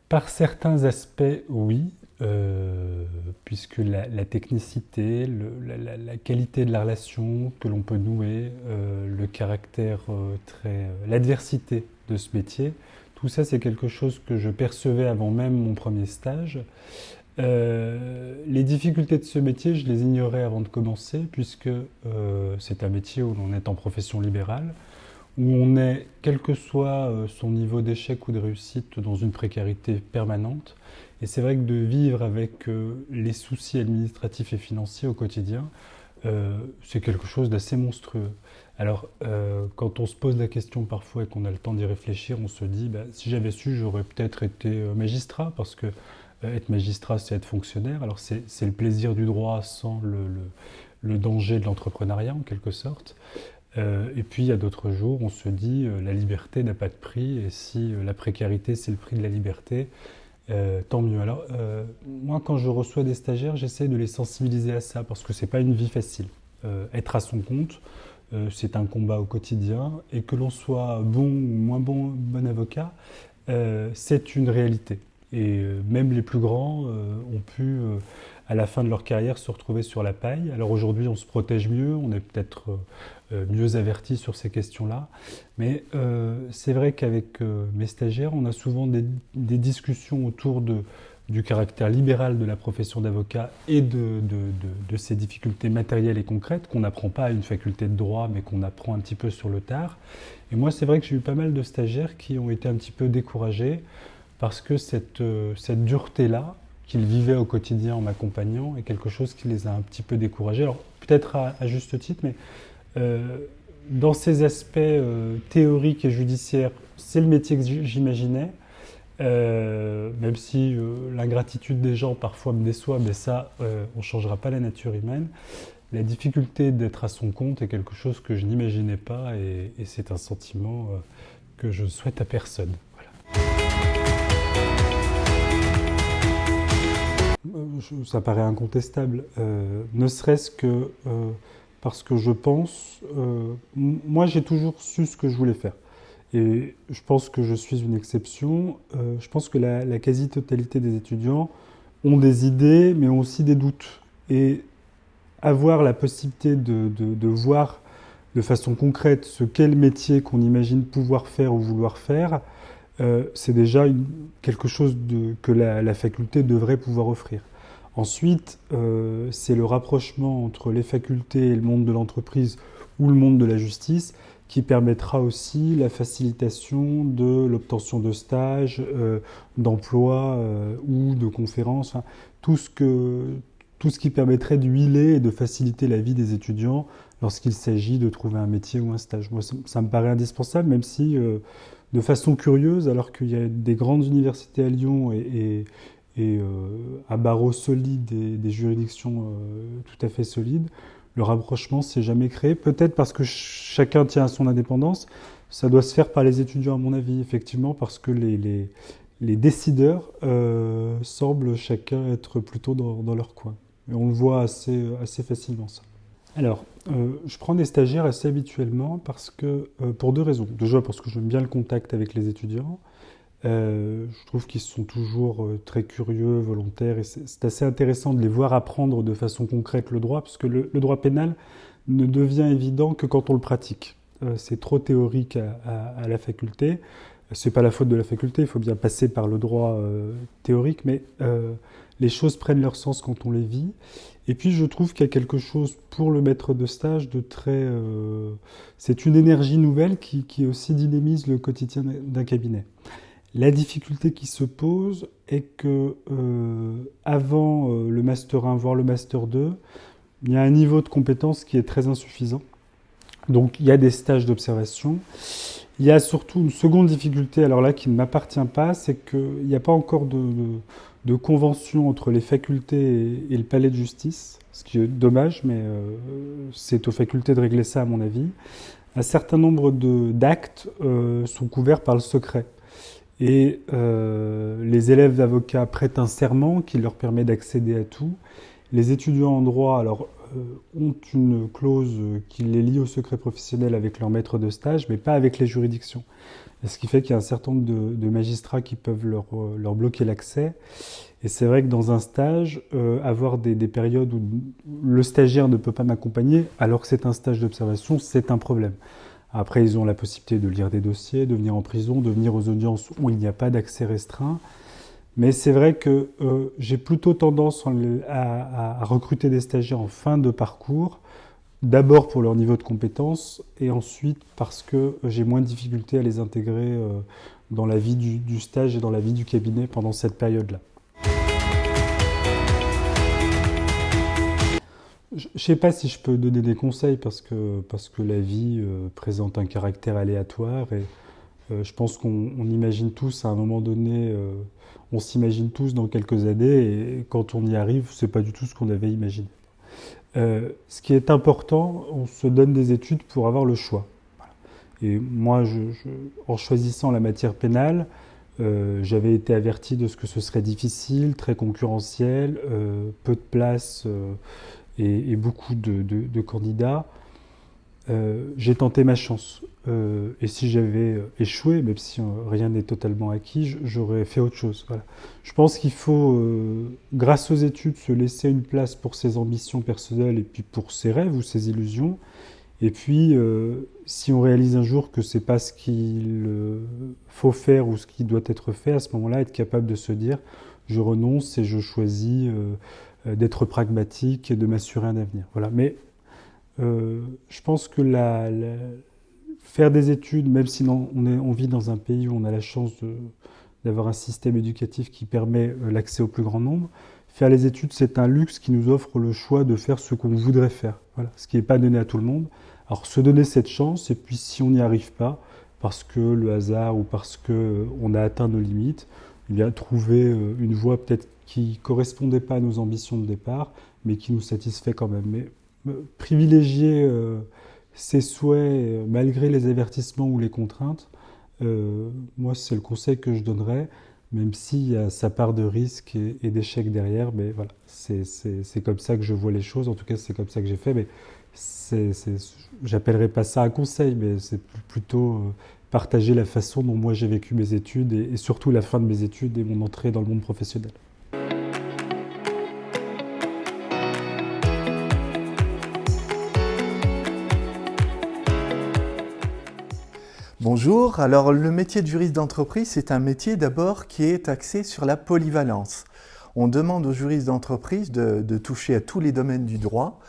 Par certains aspects, oui, euh, puisque la, technicité, la, qualité de la relation que l'on peut nouer, euh, le caractère euh, très, l'adversité de ce métier, tout ça c'est quelque chose que je percevais avant même mon premier stage. Les difficultés de ce métier, je les ignorais avant de commencer, puisque c'est un métier où l'on est en profession libérale où on est, quel que soit euh, son niveau d'échec ou de réussite, dans une précarité permanente. Et c'est vrai que de vivre avec euh, les soucis administratifs et financiers au quotidien, euh, c'est quelque chose d'assez monstrueux. Alors, quand on se pose la question parfois et qu'on a le temps d'y réfléchir, on se dit, bah, si j'avais su, j'aurais peut-être été magistrat, parce que être magistrat, c'est être fonctionnaire. Alors, c'est le plaisir du droit sans le danger de l'entrepreneuriat, en quelque sorte. Euh, et puis il y a d'autres jours, on se dit euh, la liberté n'a pas de prix, et si euh, la précarité c'est le prix de la liberté, tant mieux. Alors moi quand je reçois des stagiaires, j'essaie de les sensibiliser à ça, parce que c'est pas une vie facile. être à son compte, c'est un combat au quotidien, et que l'on soit bon ou moins bon, bon avocat, c'est une réalité. Et même les plus grands ont pu à la fin de leur carrière se retrouver sur la paille. Alors aujourd'hui, on se protège mieux, on est peut-être euh, mieux avertis sur ces questions-là. Mais euh, c'est vrai qu'avec euh, mes stagiaires, on a souvent des, discussions autour de, du caractère libéral de la profession d'avocat et de, de, ces difficultés matérielles et concrètes qu'on n'apprend pas à une faculté de droit, mais qu'on apprend un petit peu sur le tard. Et moi, c'est vrai que j'ai eu pas mal de stagiaires qui ont été un petit peu découragés parce que cette, cette dureté-là, qu'ils vivaient au quotidien en m'accompagnant, est quelque chose qui les a un petit peu découragés. Alors, peut-être à, juste titre, mais euh, dans ces aspects euh, théoriques et judiciaires, c'est le métier que j'imaginais. Euh, même si l'ingratitude des gens parfois me déçoit, mais ça, on ne changera pas la nature humaine. La difficulté d'être à son compte est quelque chose que je n'imaginais pas et, c'est un sentiment que je souhaite à personne. Ça paraît incontestable, ne serait-ce que parce que je pense, euh, moi j'ai toujours su ce que je voulais faire. Et je pense que je suis une exception. Euh, je pense que la, quasi-totalité des étudiants ont des idées, mais ont aussi des doutes. Et avoir la possibilité de, voir de façon concrète ce qu'est le métier qu'on imagine pouvoir faire ou vouloir faire, euh, c'est déjà quelque chose que la, faculté devrait pouvoir offrir. Ensuite, euh, c'est le rapprochement entre les facultés et le monde de l'entreprise ou le monde de la justice qui permettra aussi la facilitation de l'obtention de stages, euh, d'emplois euh, ou de conférences, tout, ce que, tout ce qui permettrait d'huiler et de faciliter la vie des étudiants lorsqu'il s'agit de trouver un métier ou un stage. Moi, ça, me paraît indispensable, même si, de façon curieuse, alors qu'il y a des grandes universités à Lyon et et à euh, barreaux solides et des juridictions euh, tout à fait solides, le rapprochement s'est jamais créé. Peut-être parce que chacun tient à son indépendance. Ça doit se faire par les étudiants, à mon avis, effectivement, parce que les, décideurs euh, semblent chacun être plutôt dans, leur coin. Et on le voit assez facilement, ça. Alors, je prends des stagiaires assez habituellement parce que, pour deux raisons. Déjà parce que j'aime bien le contact avec les étudiants, euh, je trouve qu'ils sont toujours euh, très curieux, volontaires, et c'est assez intéressant de les voir apprendre de façon concrète le droit, parce que le, droit pénal ne devient évident que quand on le pratique. Euh, c'est trop théorique à, la faculté. C'est pas la faute de la faculté, il faut bien passer par le droit théorique, mais les choses prennent leur sens quand on les vit. Et puis je trouve qu'il y a quelque chose pour le maître de stage de très... c'est une énergie nouvelle qui, qui aussi dynamise le quotidien d'un cabinet. La difficulté qui se pose est que euh, avant euh, le master 1, voire le master 2, il y a un niveau de compétence qui est très insuffisant. Donc il y a des stages d'observation. Il y a surtout une seconde difficulté, alors là qui ne m'appartient pas, c'est qu'il n'y a pas encore de, convention entre les facultés et, le palais de justice, ce qui est dommage, mais euh, c'est aux facultés de régler ça à mon avis. Un certain nombre d'actes sont couverts par le secret. Et euh, les élèves d'avocats prêtent un serment qui leur permet d'accéder à tout. Les étudiants en droit alors, euh, ont une clause qui les lie au secret professionnel avec leur maître de stage, mais pas avec les juridictions. ce qui fait qu'il y a un certain nombre de, magistrats qui peuvent leur, leur bloquer l'accès. Et c'est vrai que dans un stage, euh, avoir des, des, périodes où le stagiaire ne peut pas m'accompagner, alors que c'est un stage d'observation, c'est un problème. Après, ils ont la possibilité de lire des dossiers, de venir en prison, de venir aux audiences où il n'y a pas d'accès restreint. Mais c'est vrai que euh, j'ai plutôt tendance à, recruter des stagiaires en fin de parcours, d'abord pour leur niveau de compétence, et ensuite parce que j'ai moins de difficultés à les intégrer euh, dans la vie du stage et dans la vie du cabinet pendant cette période-là. Je ne sais pas si je peux donner des conseils parce que, parce que la vie euh, présente un caractère aléatoire et je pense qu'on imagine tous à un moment donné, on s'imagine tous dans quelques années et quand on y arrive, ce n'est pas du tout ce qu'on avait imaginé. ce qui est important, on se donne des études pour avoir le choix. Et moi, en choisissant la matière pénale, j'avais été averti de ce que ce serait difficile, très concurrentiel, peu de place et, beaucoup de, candidats, euh, j'ai tenté ma chance. Euh, et si j'avais euh, échoué, même si rien n'est totalement acquis, j'aurais fait autre chose. Voilà. Je pense qu'il faut, grâce aux études, se laisser une place pour ses ambitions personnelles et puis pour ses rêves ou ses illusions. Et puis, si on réalise un jour que c'est pas ce qu'il faut faire ou ce qui doit être fait, à ce moment-là, être capable de se dire, je renonce et je choisis euh, d'être pragmatique et de m'assurer un avenir. Voilà. Mais euh, je pense que la, faire des études, même si on, vit dans un pays où on a la chance d'avoir un système éducatif qui permet euh, l'accès au plus grand nombre, faire les études, c'est un luxe qui nous offre le choix de faire ce qu'on voudrait faire. Voilà. Ce qui n'est pas donné à tout le monde. Alors se donner cette chance, et puis si on n'y arrive pas, parce que le hasard ou parce qu'on a atteint nos limites, eh bien trouver une voie peut-être qui ne correspondait pas à nos ambitions de départ, mais qui nous satisfait quand même. Mais euh, privilégier euh, ses souhaits euh, malgré les avertissements ou les contraintes, moi c'est le conseil que je donnerais, même s'il y a sa part de risque et, d'échec derrière, mais voilà, c'est comme ça que je vois les choses, en tout cas c'est comme ça que j'ai fait, mais j'appellerais pas ça un conseil, mais c'est plutôt partager la façon dont moi j'ai vécu mes études et surtout la fin de mes études et mon entrée dans le monde professionnel. Bonjour, alors le métier de juriste d'entreprise, c'est un métier d'abord qui est axé sur la polyvalence. On demande aux juristes d'entreprise de, toucher à tous les domaines du droit,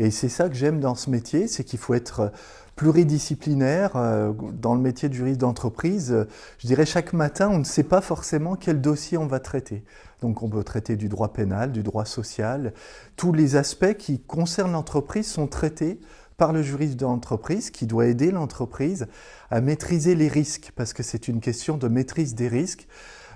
et c'est ça que j'aime dans ce métier, c'est qu'il faut être pluridisciplinaire. Euh, dans le métier de juriste d'entreprise, je dirais chaque matin, on ne sait pas forcément quel dossier on va traiter. Donc on peut traiter du droit pénal, du droit social. Tous les aspects qui concernent l'entreprise sont traités par le juriste d'entreprise qui doit aider l'entreprise à maîtriser les risques, parce que c'est une question de maîtrise des risques.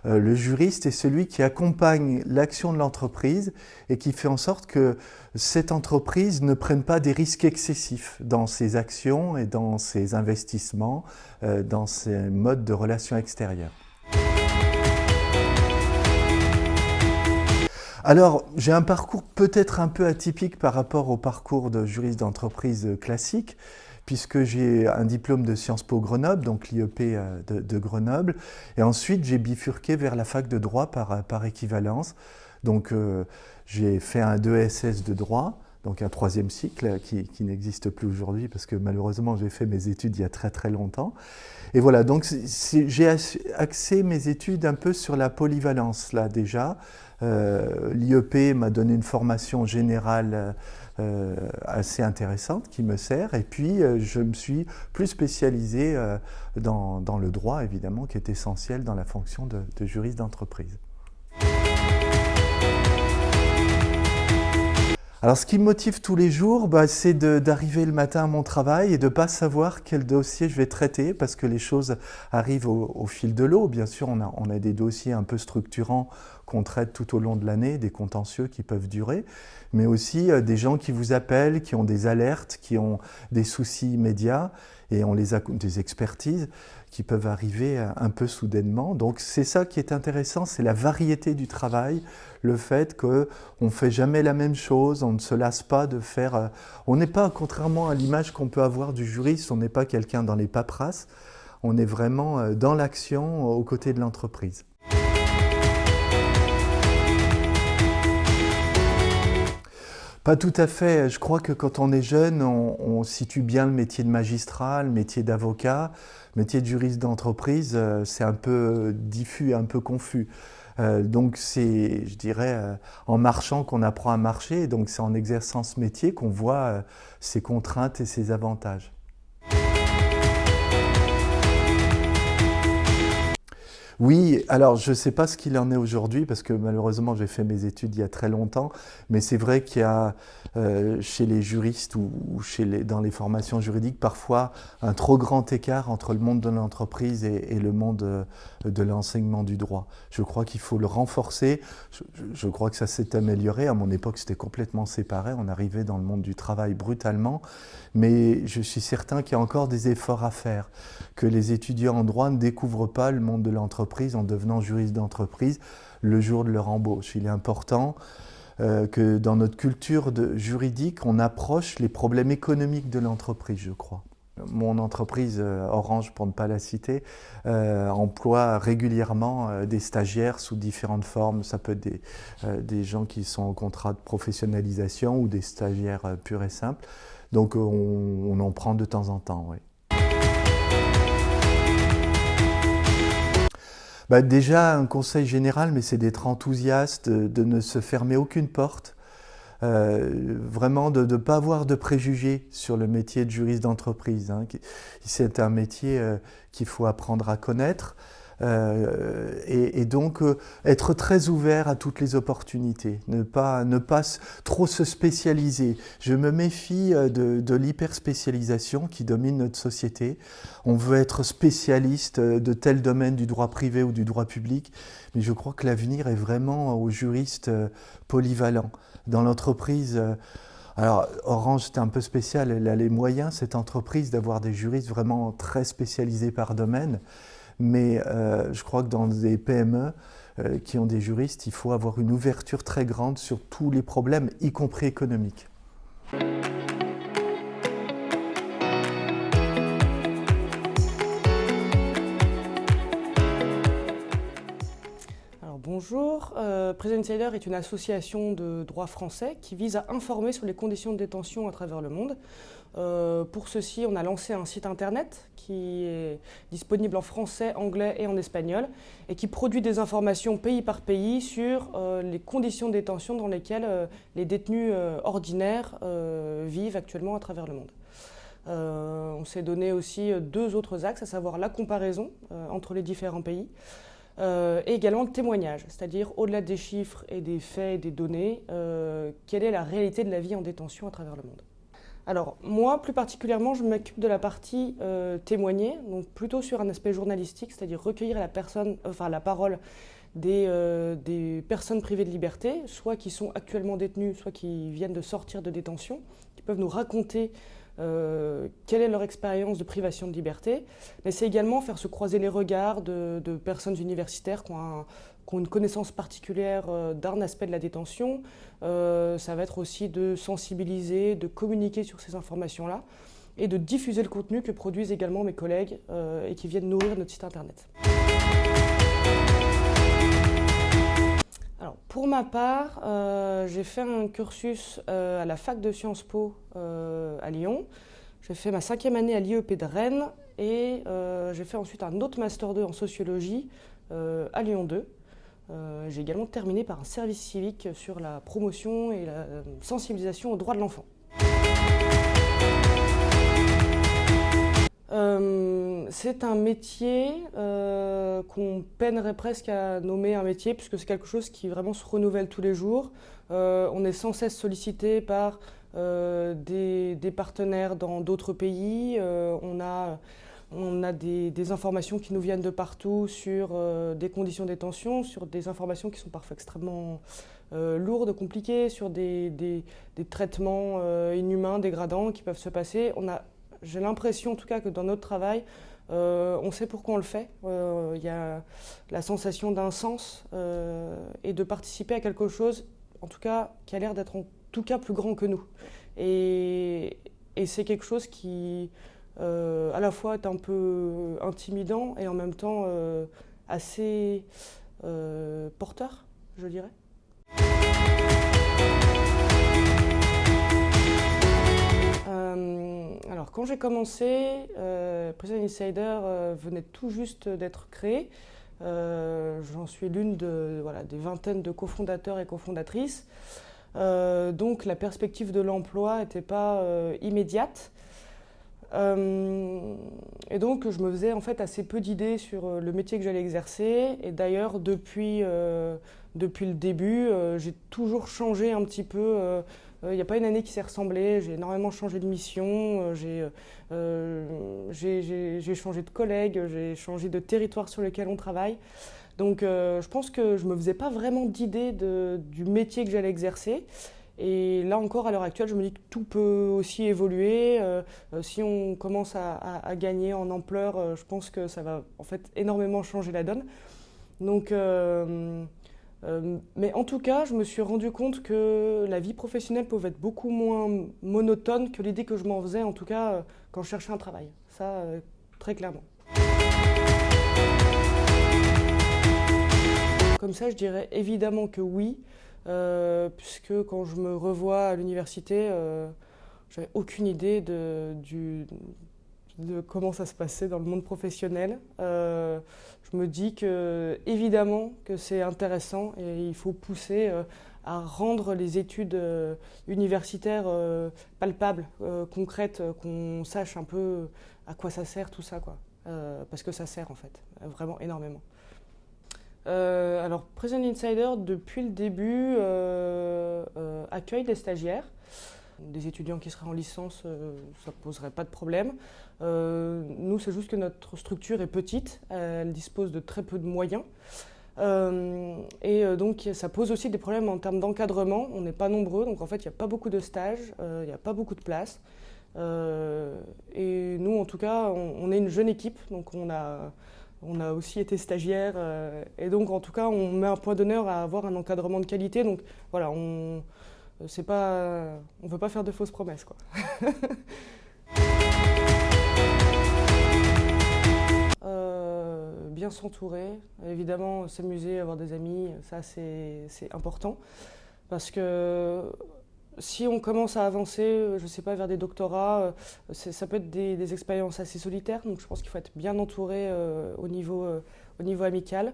Euh, le juriste est celui qui accompagne l'action de l'entreprise et qui fait en sorte que cette entreprise ne prenne pas des risques excessifs dans ses actions et dans ses investissements, euh, dans ses modes de relations extérieures. Alors, j'ai un parcours peut-être un peu atypique par rapport au parcours de juriste d'entreprise classique, puisque j'ai un diplôme de Sciences Po Grenoble, donc l'IEP euh, de, Grenoble, et ensuite j'ai bifurqué vers la fac de droit par, par équivalence. Donc, euh, j'ai fait un 2SS de droit, donc un troisième cycle qui, qui n'existe plus aujourd'hui parce que malheureusement j'ai fait mes études il y a très très longtemps. Et voilà, donc j'ai axé mes études un peu sur la polyvalence là déjà, euh, L'IEP m'a donné une formation générale euh, assez intéressante qui me sert. Et puis, euh, je me suis plus spécialisé dans, le droit, évidemment, qui est essentiel dans la fonction de, juriste d'entreprise. Alors, ce qui me motive tous les jours, bah, c'est d'arriver le matin à mon travail et de ne pas savoir quel dossier je vais traiter parce que les choses arrivent au, fil de l'eau. Bien sûr, on a, des dossiers un peu structurants qu'on traite tout au long de l'année, des contentieux qui peuvent durer, mais aussi euh, des gens qui vous appellent, qui ont des alertes, qui ont des soucis immédiats. et on les des expertises qui peuvent arriver un peu soudainement. Donc c'est ça qui est intéressant, c'est la variété du travail, le fait qu'on ne fait jamais la même chose, on ne se lasse pas de faire... Euh, on n'est pas, contrairement à l'image qu'on peut avoir du juriste, on n'est pas quelqu'un dans les paperasses, on est vraiment euh, dans l'action aux côtés de l'entreprise. Pas tout à fait. Je crois que quand on est jeune, on, situe bien le métier de magistrat, le métier d'avocat. Le métier de juriste d'entreprise, euh, c'est un peu diffus, un peu confus. Euh, donc c'est, je dirais, euh, en marchant qu'on apprend à marcher. Donc c'est en exerçant ce métier qu'on voit ses contraintes et ses avantages. Oui, alors je ne sais pas ce qu'il en est aujourd'hui parce que malheureusement j'ai fait mes études il y a très longtemps, mais c'est vrai qu'il y a euh, chez les juristes ou, chez les, dans les formations juridiques parfois un trop grand écart entre le monde de l'entreprise et, le monde euh, de l'enseignement du droit. Je crois qu'il faut le renforcer. Je, je, crois que ça s'est amélioré. À mon époque, c'était complètement séparé. On arrivait dans le monde du travail brutalement. Mais je suis certain qu'il y a encore des efforts à faire, que les étudiants en droit ne découvrent pas le monde de l'entreprise en devenant juriste d'entreprise le jour de leur embauche. Il est important euh, que dans notre culture juridique, on approche les problèmes économiques de l'entreprise, je crois. Mon entreprise, euh, Orange pour ne pas la citer, euh, emploie régulièrement des stagiaires sous différentes formes. Ça peut être des, gens qui sont en contrat de professionnalisation ou des stagiaires purs et simples. Donc on, en prend de temps en temps. Bah, déjà, un conseil général, mais c'est d'être enthousiaste, de, ne se fermer aucune porte, euh, vraiment de ne pas avoir de préjugés sur le métier de juriste d'entreprise. Hein. C'est un métier euh, qu'il faut apprendre à connaître. Euh, et, donc euh, être très ouvert à toutes les opportunités, ne pas, ne pas trop se spécialiser. Je me méfie euh, de, de l'hyperspécialisation qui domine notre société. On veut être spécialiste de tel domaine du droit privé ou du droit public, mais je crois que l'avenir est vraiment aux juristes polyvalents. Dans l'entreprise, alors, Orange, c'était un peu spécial. Elle a les moyens, cette entreprise, d'avoir des juristes vraiment très spécialisés par domaine. Mais euh, je crois que dans des PME euh, qui ont des juristes, il faut avoir une ouverture très grande sur tous les problèmes, y compris économiques. bonjour. Euh, Prison Insider est une association de droit français qui vise à informer sur les conditions de détention à travers le monde. Euh, pour ceci, on a lancé un site internet qui est disponible en français, anglais et en espagnol et qui produit des informations pays par pays sur euh, les conditions de détention dans lesquelles euh, les détenus ordinaires vivent actuellement à travers le monde. on s'est donné aussi deux autres axes, à savoir la comparaison entre les différents pays. et également le témoignage, c'est-à-dire au-delà des chiffres et des faits et des données, quelle est la réalité de la vie en détention à travers le monde. Alors, moi, plus particulièrement, je m'occupe de la partie euh, témoigner, donc plutôt sur un aspect journalistique, c'est-à-dire recueillir la, personne, enfin, la parole des, euh, des, personnes privées de liberté, soit qui sont actuellement détenues, soit qui viennent de sortir de détention, qui peuvent nous raconter euh, quelle est leur expérience de privation de liberté. Mais c'est également faire se croiser les regards de, de personnes universitaires qui ont un, qui ont une connaissance particulière euh, d'un aspect de la détention. Euh, ça va être aussi de sensibiliser, de communiquer sur ces informations-là et de diffuser le contenu que produisent également mes collègues euh, et qui viennent nourrir notre site internet. Alors, pour ma part, j'ai fait un cursus à la fac de Sciences Po à Lyon. J'ai fait ma cinquième année à l'IEP de Rennes et j'ai fait ensuite un autre Master 2 en sociologie à Lyon 2. Euh, j'ai également terminé par un service civique sur la promotion et la sensibilisation aux droits de l'enfant. Euh, c'est un métier euh, qu'on peinerait presque à nommer un métier puisque c'est quelque chose qui vraiment se renouvelle tous les jours. on est sans cesse sollicité par des, des, partenaires dans d'autres pays. on a on a des, informations qui nous viennent de partout sur euh, des conditions de détention, sur des informations qui sont parfois extrêmement euh, lourdes, compliquées, sur des, traitements euh, inhumains, dégradants qui peuvent se passer. J'ai l'impression en tout cas que dans notre travail, on sait pourquoi on le fait. Il y a la sensation d'un sens et de participer à quelque chose, en tout cas, qui a l'air d'être en tout cas plus grand que nous. Et c'est quelque chose qui, euh, à la fois, est un peu intimidant et en même temps euh, assez euh, porteur, je dirais. alors, quand j'ai commencé, President Insider venait tout juste d'être créé. J'en suis l'une des vingtaines de cofondateurs et cofondatrices. Donc la perspective de l'emploi n'était pas immédiate. Euh, et donc je me faisais en fait assez peu d'idées sur le métier que j'allais exercer. Et d'ailleurs depuis, depuis le début, j'ai toujours changé un petit peu. Il n'y a pas une année qui s'est ressemblée. J'ai énormément changé de mission. j'ai changé de collègues. J'ai changé de territoire sur lequel on travaille. Donc euh, je pense que je ne me faisais pas vraiment d'idée du métier que j'allais exercer. Et là encore, à l'heure actuelle, je me dis que tout peut aussi évoluer. Euh, euh, si on commence à, gagner en ampleur, je pense que ça va en fait énormément changer la donne. Donc, mais en tout cas, je me suis rendu compte que la vie professionnelle pouvait être beaucoup moins monotone que l'idée que je m'en faisais, en tout cas quand je cherchais un travail. Ça, très clairement. Comme ça, je dirais évidemment que oui, euh, puisque quand je me revois à l'université, euh, j'avais aucune idée de, comment ça se passait dans le monde professionnel. Euh, je me dis que évidemment que c'est intéressant et il faut pousser à rendre les études universitaires palpables, concrètes, qu'on sache un peu à quoi ça sert tout ça, quoi. parce que ça sert en fait, vraiment énormément. Euh, alors, Present Insider, depuis le début, euh, euh, accueille des stagiaires. Des étudiants qui seraient en licence, ça ne poserait pas de problème. nous, c'est juste que notre structure est petite, elle dispose de très peu de moyens. et donc, ça pose aussi des problèmes en termes d'encadrement. On n'est pas nombreux, donc en fait, il n'y a pas beaucoup de stages, il n'y a pas beaucoup de places. et nous, en tout cas, on, est une jeune équipe, donc on a on a aussi été stagiaire euh, et donc en tout cas on met un point d'honneur à avoir un encadrement de qualité. Donc voilà, on on veut pas faire de fausses promesses quoi. Euh, bien s'entourer, évidemment s'amuser, avoir des amis, ça c'est important parce que si on commence à avancer, euh, je ne sais pas, vers des doctorats, euh, ça peut être des, expériences assez solitaires. Donc je pense qu'il faut être bien entouré euh, au, niveau, au niveau amical.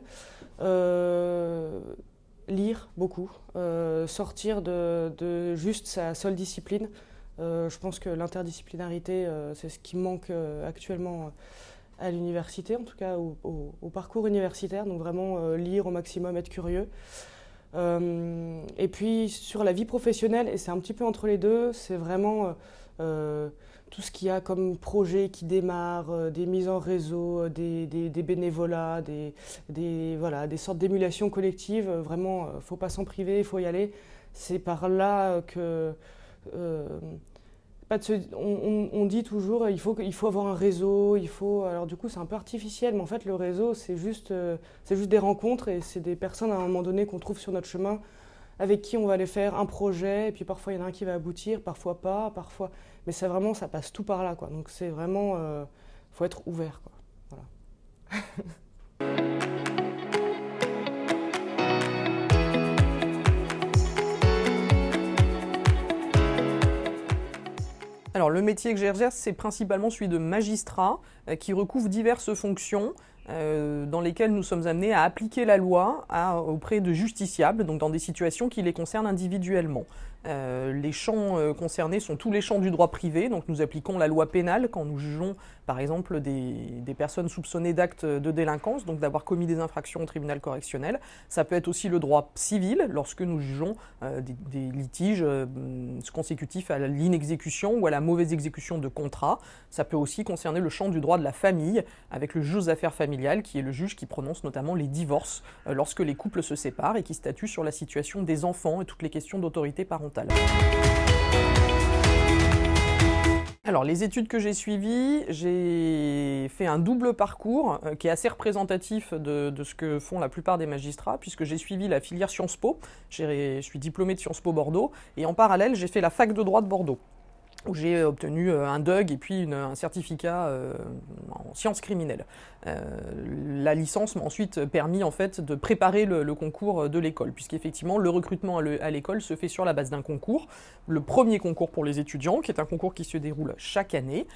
lire beaucoup, sortir de, juste sa seule discipline. je pense que l'interdisciplinarité, c'est ce qui manque actuellement à l'université, en tout cas au, parcours universitaire. Donc vraiment lire au maximum, être curieux. Euh, et puis sur la vie professionnelle, et c'est un petit peu entre les deux, c'est vraiment euh, euh, tout ce qu'il y a comme projet qui démarre, des mises en réseau, des, des, bénévolats, des, des, voilà, des sortes d'émulation collective. Vraiment, il ne faut pas s'en priver, il faut y aller. C'est par là que on, dit toujours il faut, faut avoir un réseau, il faut. Alors du coup c'est un peu artificiel, mais en fait le réseau c'est juste, euh, c'est juste des rencontres et c'est des personnes à un moment donné qu'on trouve sur notre chemin avec qui on va aller faire un projet et puis parfois il y en a un qui va aboutir, parfois pas, parfois. Mais c'est vraiment ça passe tout par là quoi. Donc c'est vraiment, euh, faut être ouvert quoi. Voilà. Alors le métier que j'exerce, c'est principalement celui de magistrat euh, qui recouvre diverses fonctions. Euh, dans lesquelles nous sommes amenés à appliquer la loi auprès de justiciables, donc dans des situations qui les concernent individuellement. Euh, les champs concernés sont tous les champs du droit privé, donc nous appliquons la loi pénale quand nous jugeons par exemple des, personnes soupçonnées d'actes de délinquance, donc d'avoir commis des infractions au tribunal correctionnel. Ça peut être aussi le droit civil lorsque nous jugeons euh, des, litiges consécutifs à l'inexécution ou à la mauvaise exécution de contrats. Ça peut aussi concerner le champ du droit de la famille avec le juge aux affaires familiales qui est le juge qui prononce notamment les divorces lorsque les couples se séparent et qui statue sur la situation des enfants et toutes les questions d'autorité parentale. Alors, les études que j'ai suivies, j'ai fait un double parcours euh, qui est assez représentatif de, de, ce que font la plupart des magistrats, puisque j'ai suivi la filière Sciences Po. Je suis diplômé de Sciences Po Bordeaux, et en parallèle, j'ai fait la fac de droit de Bordeaux où j'ai obtenu euh, un DUG et puis un certificat euh, en sciences criminelles. Euh, la licence m'a ensuite permis en fait de préparer le, concours de l'école, puisqu'effectivement le recrutement à l'école se fait sur la base d'un concours, le premier concours pour les étudiants, qui est un concours qui se déroule chaque année,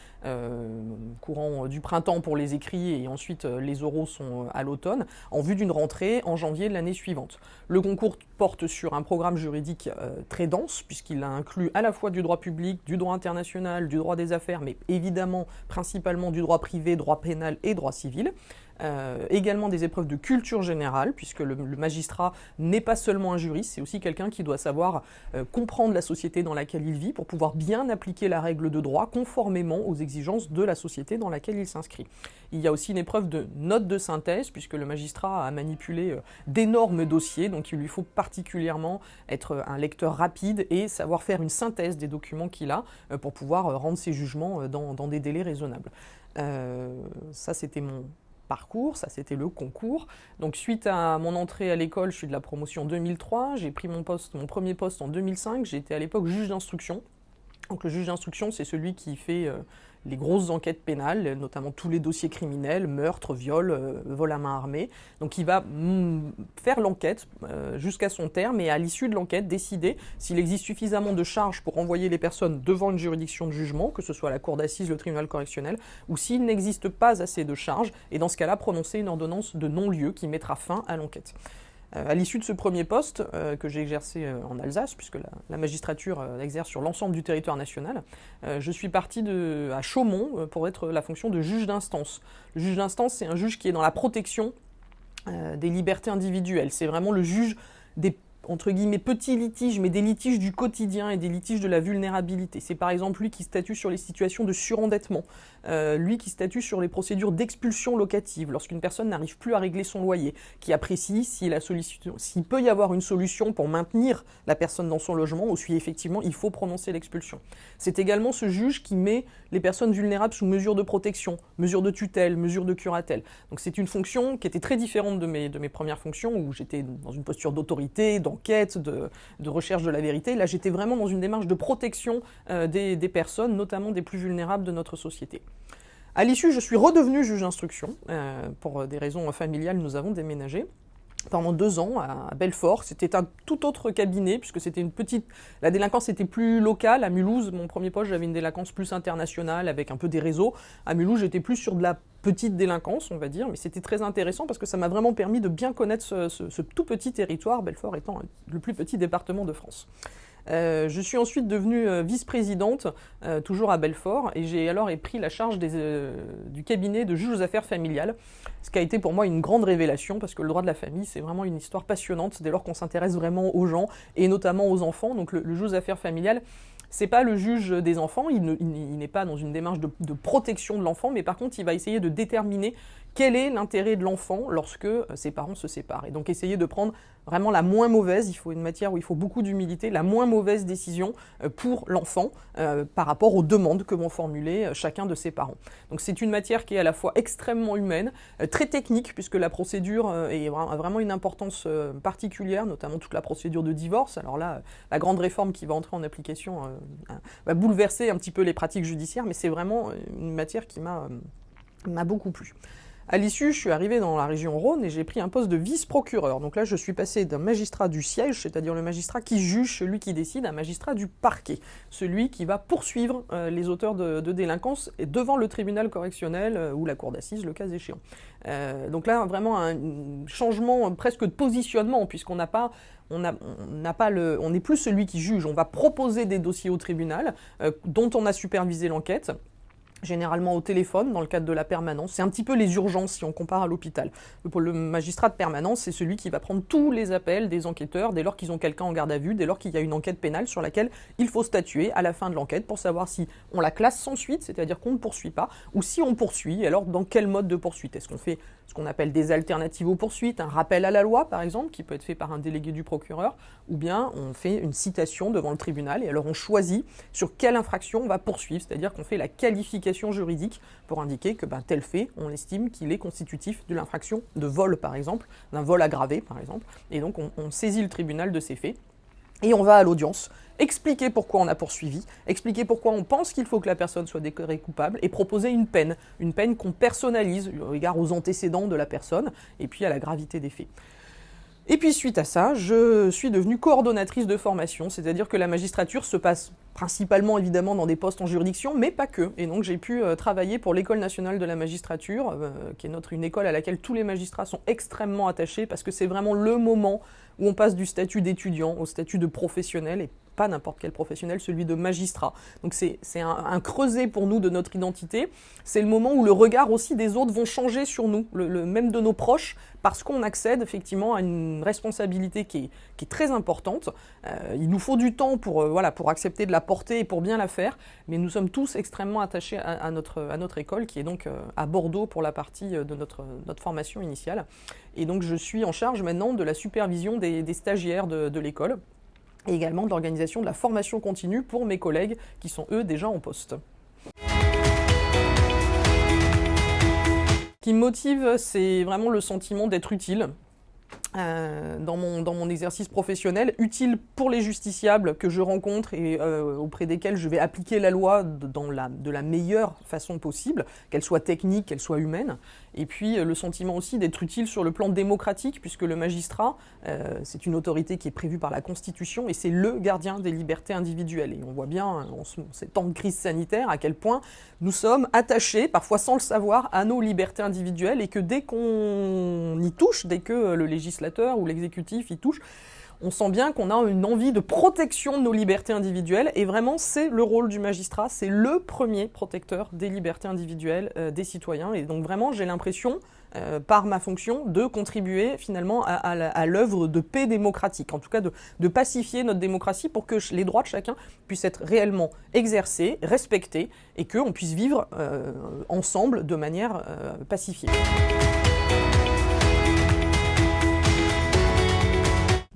courant du printemps pour les écrits et ensuite les oraux sont à l'automne, en vue d'une rentrée en janvier de l'année suivante. Le concours porte sur un programme juridique très dense, puisqu'il inclut à la fois du droit public, du droit international, du droit des affaires, mais évidemment principalement du droit privé, droit pénal et droit civil. Euh, également des épreuves de culture générale, puisque le, magistrat n'est pas seulement un juriste, c'est aussi quelqu'un qui doit savoir euh, comprendre la société dans laquelle il vit pour pouvoir bien appliquer la règle de droit conformément aux exigences de la société dans laquelle il s'inscrit. Il y a aussi une épreuve de note de synthèse, puisque le magistrat a manipulé euh, d'énormes dossiers, donc il lui faut particulièrement être un lecteur rapide et savoir faire une synthèse des documents qu'il a pour pouvoir rendre ses jugements dans, dans des délais raisonnables. ça, c'était mon, parcours, ça c'était le concours. Donc suite à mon entrée à l'école, je suis de la promotion 2003, j'ai pris mon poste, mon premier poste en 2005, j'étais à l'époque juge d'instruction. Donc le juge d'instruction, c'est celui qui fait euh, les grosses enquêtes pénales, notamment tous les dossiers criminels, meurtres, viols, euh, vol à main armée. Donc il va mm, faire l'enquête euh, jusqu'à son terme et à l'issue de l'enquête décider s'il existe suffisamment de charges pour envoyer les personnes devant une juridiction de jugement, que ce soit la cour d'assises, le tribunal correctionnel, ou s'il n'existe pas assez de charges, et dans ce cas-là prononcer une ordonnance de non-lieu qui mettra fin à l'enquête. Euh, à l'issue de ce premier poste euh, que j'ai exercé euh, en Alsace, puisque la, magistrature exerce sur l'ensemble du territoire national, je suis parti à Chaumont pour être la fonction de juge d'instance. Le juge d'instance, c'est un juge qui est dans la protection des libertés individuelles. C'est vraiment le juge des entre guillemets petits litiges, mais des litiges du quotidien et des litiges de la vulnérabilité. C'est par exemple lui qui statue sur les situations de surendettement, euh, lui qui statue sur les procédures d'expulsion locative lorsqu'une personne n'arrive plus à régler son loyer, qui apprécie s'il peut y avoir une solution pour maintenir la personne dans son logement ou si effectivement il faut prononcer l'expulsion. C'est également ce juge qui met les personnes vulnérables sous mesure de protection, mesure de tutelle, mesure de curatelle. Donc c'est une fonction qui était très différente de mes, premières fonctions où j'étais dans une posture d'autorité, d'enquête, de, recherche de la vérité. Là j'étais vraiment dans une démarche de protection euh, des personnes, notamment des plus vulnérables de notre société. À l'issue, je suis redevenu juge d'instruction. Euh, pour des raisons familiales, nous avons déménagé pendant deux ans à Belfort. C'était un tout autre cabinet puisque c'était une petite. La délinquance était plus locale. À Mulhouse, mon premier poste, j'avais une délinquance plus internationale avec un peu des réseaux. À Mulhouse, j'étais plus sur de la petite délinquance, on va dire, mais c'était très intéressant parce que ça m'a vraiment permis de bien connaître ce, tout petit territoire, Belfort étant le plus petit département de France. Euh, je suis ensuite devenue euh, vice-présidente, euh, toujours à Belfort, et j'ai alors pris la charge du cabinet de juge aux affaires familiales, ce qui a été pour moi une grande révélation, parce que le droit de la famille, c'est vraiment une histoire passionnante dès lors qu'on s'intéresse vraiment aux gens, et notamment aux enfants. Donc le, juge aux affaires familiales, c'est pas le juge des enfants, il n'est pas dans une démarche de, de protection de l'enfant, mais par contre, il va essayer de déterminer quel est l'intérêt de l'enfant lorsque euh, ses parents se séparent? Et donc essayer de prendre vraiment la moins mauvaise, il faut une matière où il faut beaucoup d'humilité, la moins mauvaise décision euh, pour l'enfant euh, par rapport aux demandes que vont formuler chacun de ses parents. Donc c'est une matière qui est à la fois extrêmement humaine, très technique, puisque la procédure a vraiment une importance particulière, notamment toute la procédure de divorce. Alors là, la grande réforme qui va entrer en application va bouleverser un petit peu les pratiques judiciaires, mais c'est vraiment une matière qui m'a beaucoup plu. À l'issue, je suis arrivé dans la région Rhône et j'ai pris un poste de vice-procureur. Donc là, je suis passé d'un magistrat du siège, c'est-à-dire le magistrat qui juge, celui qui décide, à un magistrat du parquet, celui qui va poursuivre euh, les auteurs de, délinquance devant le tribunal correctionnel euh, ou la cour d'assises, le cas échéant. Euh, donc là, vraiment un changement presque de positionnement, puisqu'on n'a pas on n'est plus celui qui juge. On va proposer des dossiers au tribunal dont on a supervisé l'enquête généralement au téléphone dans le cadre de la permanence. C'est un petit peu les urgences si on compare à l'hôpital. Le magistrat de permanence, c'est celui qui va prendre tous les appels des enquêteurs dès lors qu'ils ont quelqu'un en garde à vue, dès lors qu'il y a une enquête pénale sur laquelle il faut statuer à la fin de l'enquête pour savoir si on la classe sans suite, c'est-à-dire qu'on ne poursuit pas, ou si on poursuit, alors dans quel mode de poursuite? Est-ce qu'on fait ce qu'on appelle des alternatives aux poursuites, un rappel à la loi par exemple, qui peut être fait par un délégué du procureur, ou bien on fait une citation devant le tribunal et alors on choisit sur quelle infraction on va poursuivre, c'est-à-dire qu'on fait la qualification juridique pour indiquer que ben, tel fait, on estime qu'il est constitutif de l'infraction de vol par exemple, d'un vol aggravé par exemple, et donc on, on saisit le tribunal de ces faits et on va à l'audience expliquer pourquoi on a poursuivi, expliquer pourquoi on pense qu'il faut que la personne soit déclarée coupable et proposer une peine, une peine qu'on personnalise au regard aux antécédents de la personne et puis à la gravité des faits. Et puis suite à ça, je suis devenue coordonnatrice de formation, c'est-à-dire que la magistrature se passe principalement évidemment dans des postes en juridiction, mais pas que. Et donc j'ai pu euh, travailler pour l'École nationale de la magistrature, euh, qui est une école à laquelle tous les magistrats sont extrêmement attachés, parce que c'est vraiment le moment où on passe du statut d'étudiant au statut de professionnel, pas n'importe quel professionnel, celui de magistrat. Donc c'est un, un, creuset pour nous de notre identité. C'est le moment où le regard aussi des autres vont changer sur nous, le, même de nos proches, parce qu'on accède effectivement à une responsabilité qui est, qui est très importante. Euh, il nous faut du temps pour, euh, voilà, pour accepter de la porter et pour bien la faire, mais nous sommes tous extrêmement attachés à, notre, à notre école, qui est donc euh, à Bordeaux pour la partie de notre, notre formation initiale. Et donc je suis en charge maintenant de la supervision des, stagiaires de l'école et également de l'organisation de la formation continue pour mes collègues qui sont eux déjà en poste. Ce qui me motive, c'est vraiment le sentiment d'être utile. Euh, dans, mon, dans mon exercice professionnel, utile pour les justiciables que je rencontre et euh, auprès desquels je vais appliquer la loi la, de la meilleure façon possible, qu'elle soit technique, qu'elle soit humaine, et puis euh, le sentiment aussi d'être utile sur le plan démocratique, puisque le magistrat, euh, c'est une autorité qui est prévue par la Constitution, et c'est le gardien des libertés individuelles. Et on voit bien en ce, ces temps de crise sanitaire à quel point nous sommes attachés, parfois sans le savoir, à nos libertés individuelles, et que dès qu'on y touche, dès que le législateur ou l'exécutif y touche, on sent bien qu'on a une envie de protection de nos libertés individuelles et vraiment c'est le rôle du magistrat, c'est le premier protecteur des libertés individuelles euh, des citoyens. Et donc vraiment j'ai l'impression euh, par ma fonction de contribuer finalement à, l'œuvre de paix démocratique, en tout cas de, pacifier notre démocratie pour que les droits de chacun puissent être réellement exercés, respectés et qu'on puisse vivre euh, ensemble de manière pacifiée.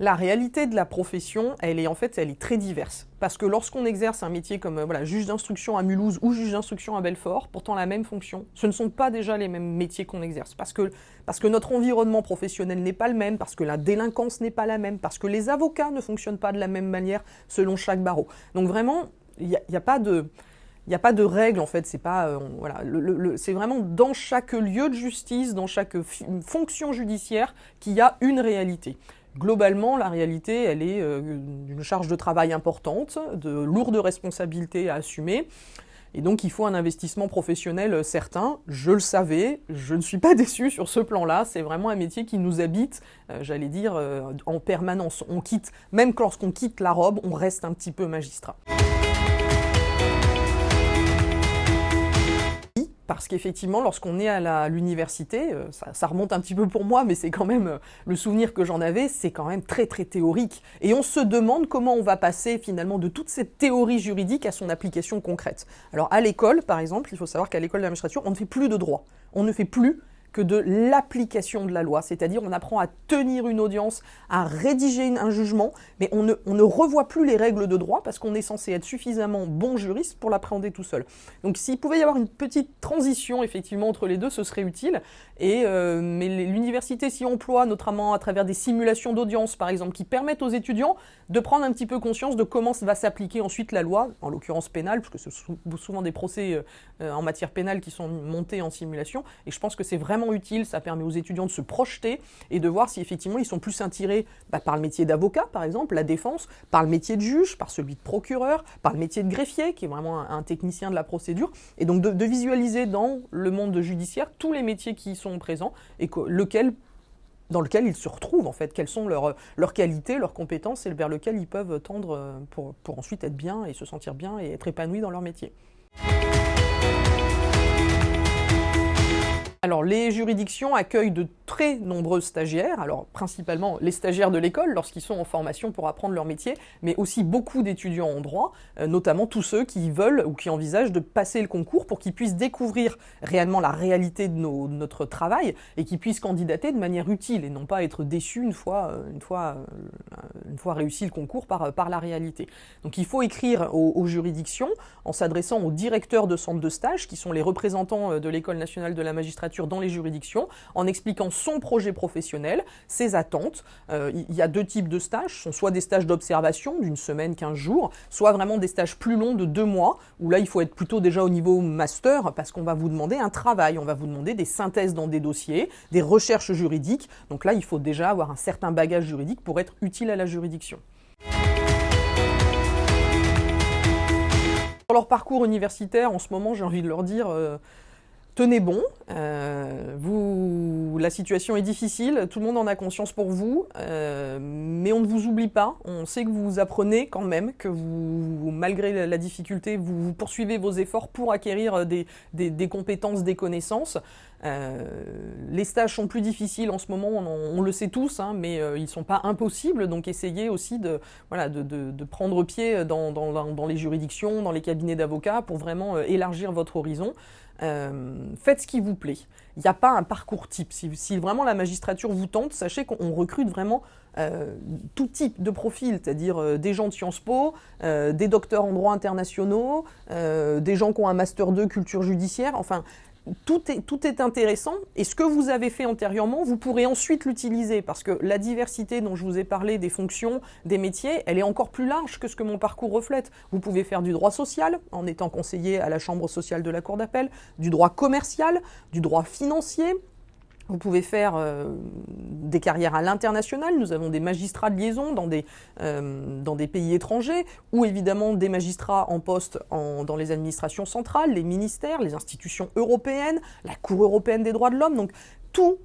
La réalité de la profession, elle est en fait, très diverse. Parce que lorsqu'on exerce un métier comme euh, juge d'instruction à Mulhouse ou juge d'instruction à Belfort, pourtant la même fonction, ce ne sont pas déjà les mêmes métiers qu'on exerce. Parce que, notre environnement professionnel n'est pas le même, parce que la délinquance n'est pas la même, parce que les avocats ne fonctionnent pas de la même manière selon chaque barreau. Donc vraiment, il n'y a, pas de... Il en fait, c'est pas euh, c'est vraiment dans chaque lieu de justice, dans chaque fonction judiciaire qu'il y a une réalité. Globalement, la réalité, elle est euh, d'une charge de travail importante, de lourdes responsabilités à assumer. Et donc, il faut un investissement professionnel certain. Je le savais, je ne suis pas déçu sur ce plan-là. C'est vraiment un métier qui nous habite, euh, j'allais dire, euh, en permanence. On quitte, même lorsqu'on quitte la robe, on reste un petit peu magistrat. Parce qu'effectivement, lorsqu'on est à l'université, euh, ça, remonte un petit peu pour moi, mais c'est quand même euh, le souvenir que j'en avais, c'est quand même très très théorique. Et on se demande comment on va passer finalement de toute cette théorie juridique à son application concrète. Alors à l'école, par exemple, il faut savoir qu'à l'école de on ne fait plus de droit. On ne fait plus que de l'application de la loi, c'est-à-dire on apprend à tenir une audience, à rédiger un jugement, mais on ne, revoit plus les règles de droit parce qu'on est censé être suffisamment bon juriste pour l'appréhender tout seul. Donc s'il pouvait y avoir une petite transition effectivement entre les deux, ce serait utile. Et euh, mais l'université s'y emploie notamment à travers des simulations d'audience par exemple qui permettent aux étudiants de prendre un petit peu conscience de comment va s'appliquer ensuite la loi, en l'occurrence pénale, parce que ce sont souvent des procès euh, en matière pénale qui sont montés en simulation. Et je pense que c'est vraiment utile, ça permet aux étudiants de se projeter et de voir si effectivement ils sont plus attirés bah, par le métier d'avocat, par exemple, la défense, par le métier de juge, par celui de procureur, par le métier de greffier, qui est vraiment un, technicien de la procédure, et donc de, visualiser dans le monde judiciaire tous les métiers qui sont présents et que, lequel dans lequel ils se retrouvent en fait, quelles sont leurs, leurs qualités, leurs compétences et vers lequel ils peuvent tendre pour, pour ensuite être bien et se sentir bien et être épanouis dans leur métier. Alors les juridictions accueillent de très nombreux stagiaires, alors principalement les stagiaires de l'école lorsqu'ils sont en formation pour apprendre leur métier, mais aussi beaucoup d'étudiants en droit, euh, notamment tous ceux qui veulent ou qui envisagent de passer le concours pour qu'ils puissent découvrir réellement la réalité de, notre travail et qu'ils puissent candidater de manière utile et non pas être déçus une fois, euh, une fois, euh, une fois réussi le concours par, par la réalité. Donc il faut écrire aux, aux juridictions en s'adressant aux directeurs de centres de stage qui sont les représentants de l'École nationale de la magistrature dans les juridictions en expliquant son projet professionnel, ses attentes. Euh, il y a deux types de stages, ce sont soit des stages d'observation d'une semaine, 15 jours, soit vraiment des stages plus longs de deux mois, où là il faut être plutôt déjà au niveau master parce qu'on va vous demander un travail, on va vous demander des synthèses dans des dossiers, des recherches juridiques. Donc là il faut déjà avoir un certain bagage juridique pour être utile à la juridiction. Pour leur parcours universitaire, en ce moment, j'ai envie de leur dire, euh, tenez bon, euh, vous, la situation est difficile, tout le monde en a conscience pour vous, euh, mais on ne vous oublie pas, on sait que vous apprenez quand même, que vous, malgré la, difficulté, vous, poursuivez vos efforts pour acquérir des, compétences, des connaissances. Euh, les stages sont plus difficiles en ce moment, on, le sait tous, hein, mais ils ne sont pas impossibles, donc essayez aussi de, voilà, de, prendre pied dans, dans, les juridictions, dans les cabinets d'avocats pour vraiment élargir votre horizon. Euh, faites ce qui vous plaît. Il n'y a pas un parcours type. Si, vraiment la magistrature vous tente, sachez qu'on recrute vraiment euh, tout type de profil, c'est-à-dire euh, des gens de Sciences Po, des docteurs en droit internationaux, des gens qui ont un master 2 culture judiciaire. Enfin, tout est, intéressant et ce que vous avez fait antérieurement, vous pourrez ensuite l'utiliser parce que la diversité dont je vous ai parlé des fonctions, des métiers, elle est encore plus large que ce que mon parcours reflète. Vous pouvez faire du droit social en étant conseiller à la Chambre sociale de la Cour d'appel, du droit commercial, du droit financier, vous pouvez faire euh, des carrières à l'international. Nous avons des magistrats de liaison dans des, euh, pays étrangers, ou évidemment des magistrats en poste dans les administrations centrales, les ministères, les institutions européennes, la Cour européenne des droits de l'homme. Donc tout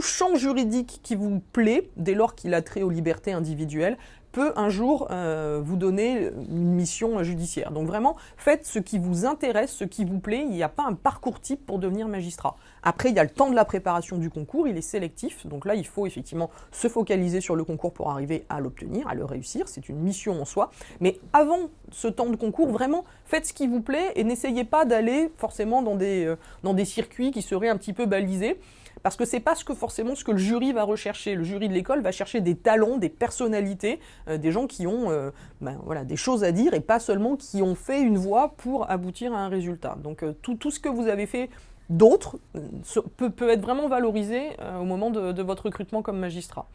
champ juridique qui vous plaît, dès lors qu'il a trait aux libertés individuelles, peut un jour euh, vous donner une mission judiciaire. Donc vraiment, faites ce qui vous intéresse, ce qui vous plaît. Il n'y a pas un parcours type pour devenir magistrat. Après, il y a le temps de la préparation du concours, il est sélectif. Donc là, il faut effectivement se focaliser sur le concours pour arriver à l'obtenir, à le réussir. C'est une mission en soi. Mais avant ce temps de concours, vraiment, faites ce qui vous plaît et n'essayez pas d'aller forcément dans des, euh, dans des circuits qui seraient un petit peu balisés parce que c'est pas ce que forcément ce que le jury va rechercher. Le jury de l'école va chercher des talents, des personnalités, euh, des gens qui ont euh, ben, voilà, des choses à dire et pas seulement qui ont fait une voie pour aboutir à un résultat. Donc euh, tout, tout, ce que vous avez fait d'autre peut, peut, être vraiment valorisé au moment de, de votre recrutement comme magistrat.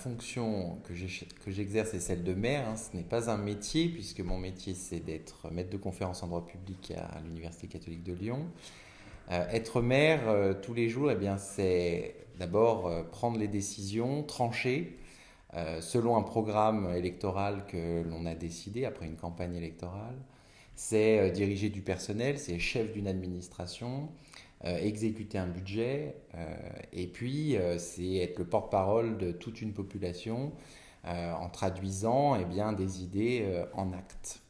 Fonction que j'exerce est celle de maire. Hein. Ce n'est pas un métier, puisque mon métier, c'est d'être maître de conférence en droit public à l'Université catholique de Lyon. Euh, être maire euh, tous les jours, eh c'est d'abord euh, prendre les décisions, trancher, selon un programme électoral que l'on a décidé après une campagne électorale. C'est diriger du personnel, c'est chef d'une administration, exécuter un budget, euh, et puis euh, c'est être le porte-parole de toute une population en traduisant eh bien, des idées en actes.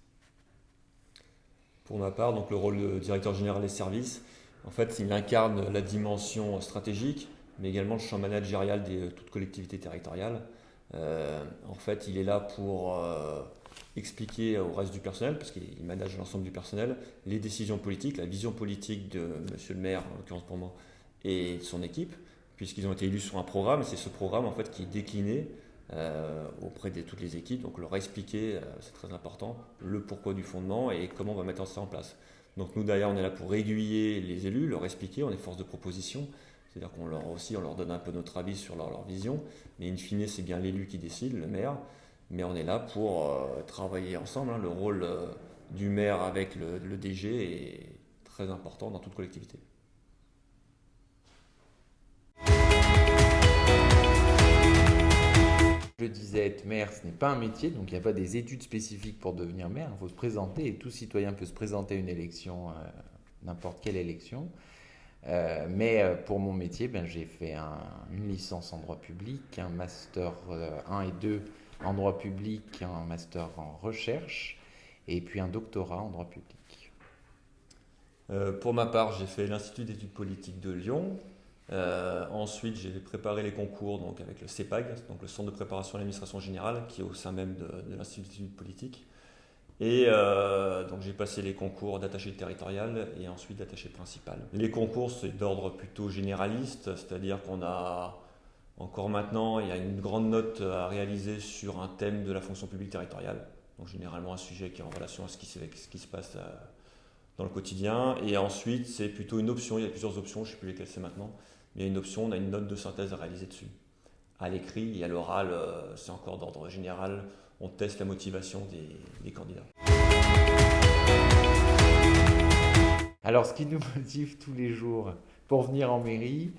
Pour ma part, donc, le rôle de directeur général des services, en fait, il incarne la dimension stratégique, mais également le champ managérial de toute collectivité territoriale. en fait, il est là pour expliquer au reste du personnel, parce qu'il manage l'ensemble du personnel, les décisions politiques, la vision politique de Monsieur le maire, en l'occurrence pour moi, et de son équipe, puisqu'ils ont été élus sur un programme, et c'est ce programme en fait qui est décliné euh, auprès de toutes les équipes, donc leur expliquer, euh, c'est très important, le pourquoi du fondement et comment on va mettre ça en place. Donc nous d'ailleurs on est là pour aiguiller les élus, leur expliquer, on est force de proposition, c'est-à-dire qu'on leur aussi on leur donne un peu notre avis sur leur, leur vision, mais in fine c'est bien l'élu qui décide, le maire, mais on est là pour euh, travailler ensemble. Hein. Le rôle euh, du maire avec le, DG est très important dans toute collectivité. Je disais, être maire, ce n'est pas un métier, donc il n'y a pas des études spécifiques pour devenir maire. Il faut se présenter et tout citoyen peut se présenter à une élection, euh, n'importe quelle élection. mais pour mon métier, ben, j'ai fait une licence en droit public, un master 1 et 2 en droit public, un master en recherche et puis un doctorat en droit public. Euh, pour ma part, j'ai fait l'Institut d'études politiques de Lyon. Euh, ensuite, j'ai préparé les concours donc, avec le CEPAG, donc le Centre de préparation à l'administration générale, qui est au sein même de, l'Institut d'études politiques. Et euh, donc j'ai passé les concours d'attaché territorial et ensuite d'attaché principal. Les concours, c'est d'ordre plutôt généraliste, c'est-à-dire qu'on a encore maintenant, il y a une grande note à réaliser sur un thème de la fonction publique territoriale. Donc généralement un sujet qui est en relation à ce qui, se passe euh, dans le quotidien. Et ensuite, c'est plutôt une option, il y a plusieurs options, je ne sais plus lesquelles c'est maintenant, mais il y a une option, on a une note de synthèse à réaliser dessus. À l'écrit et à l'oral, euh, c'est encore d'ordre général on teste la motivation des, candidats. Alors, ce qui nous motive tous les jours pour venir en mairie,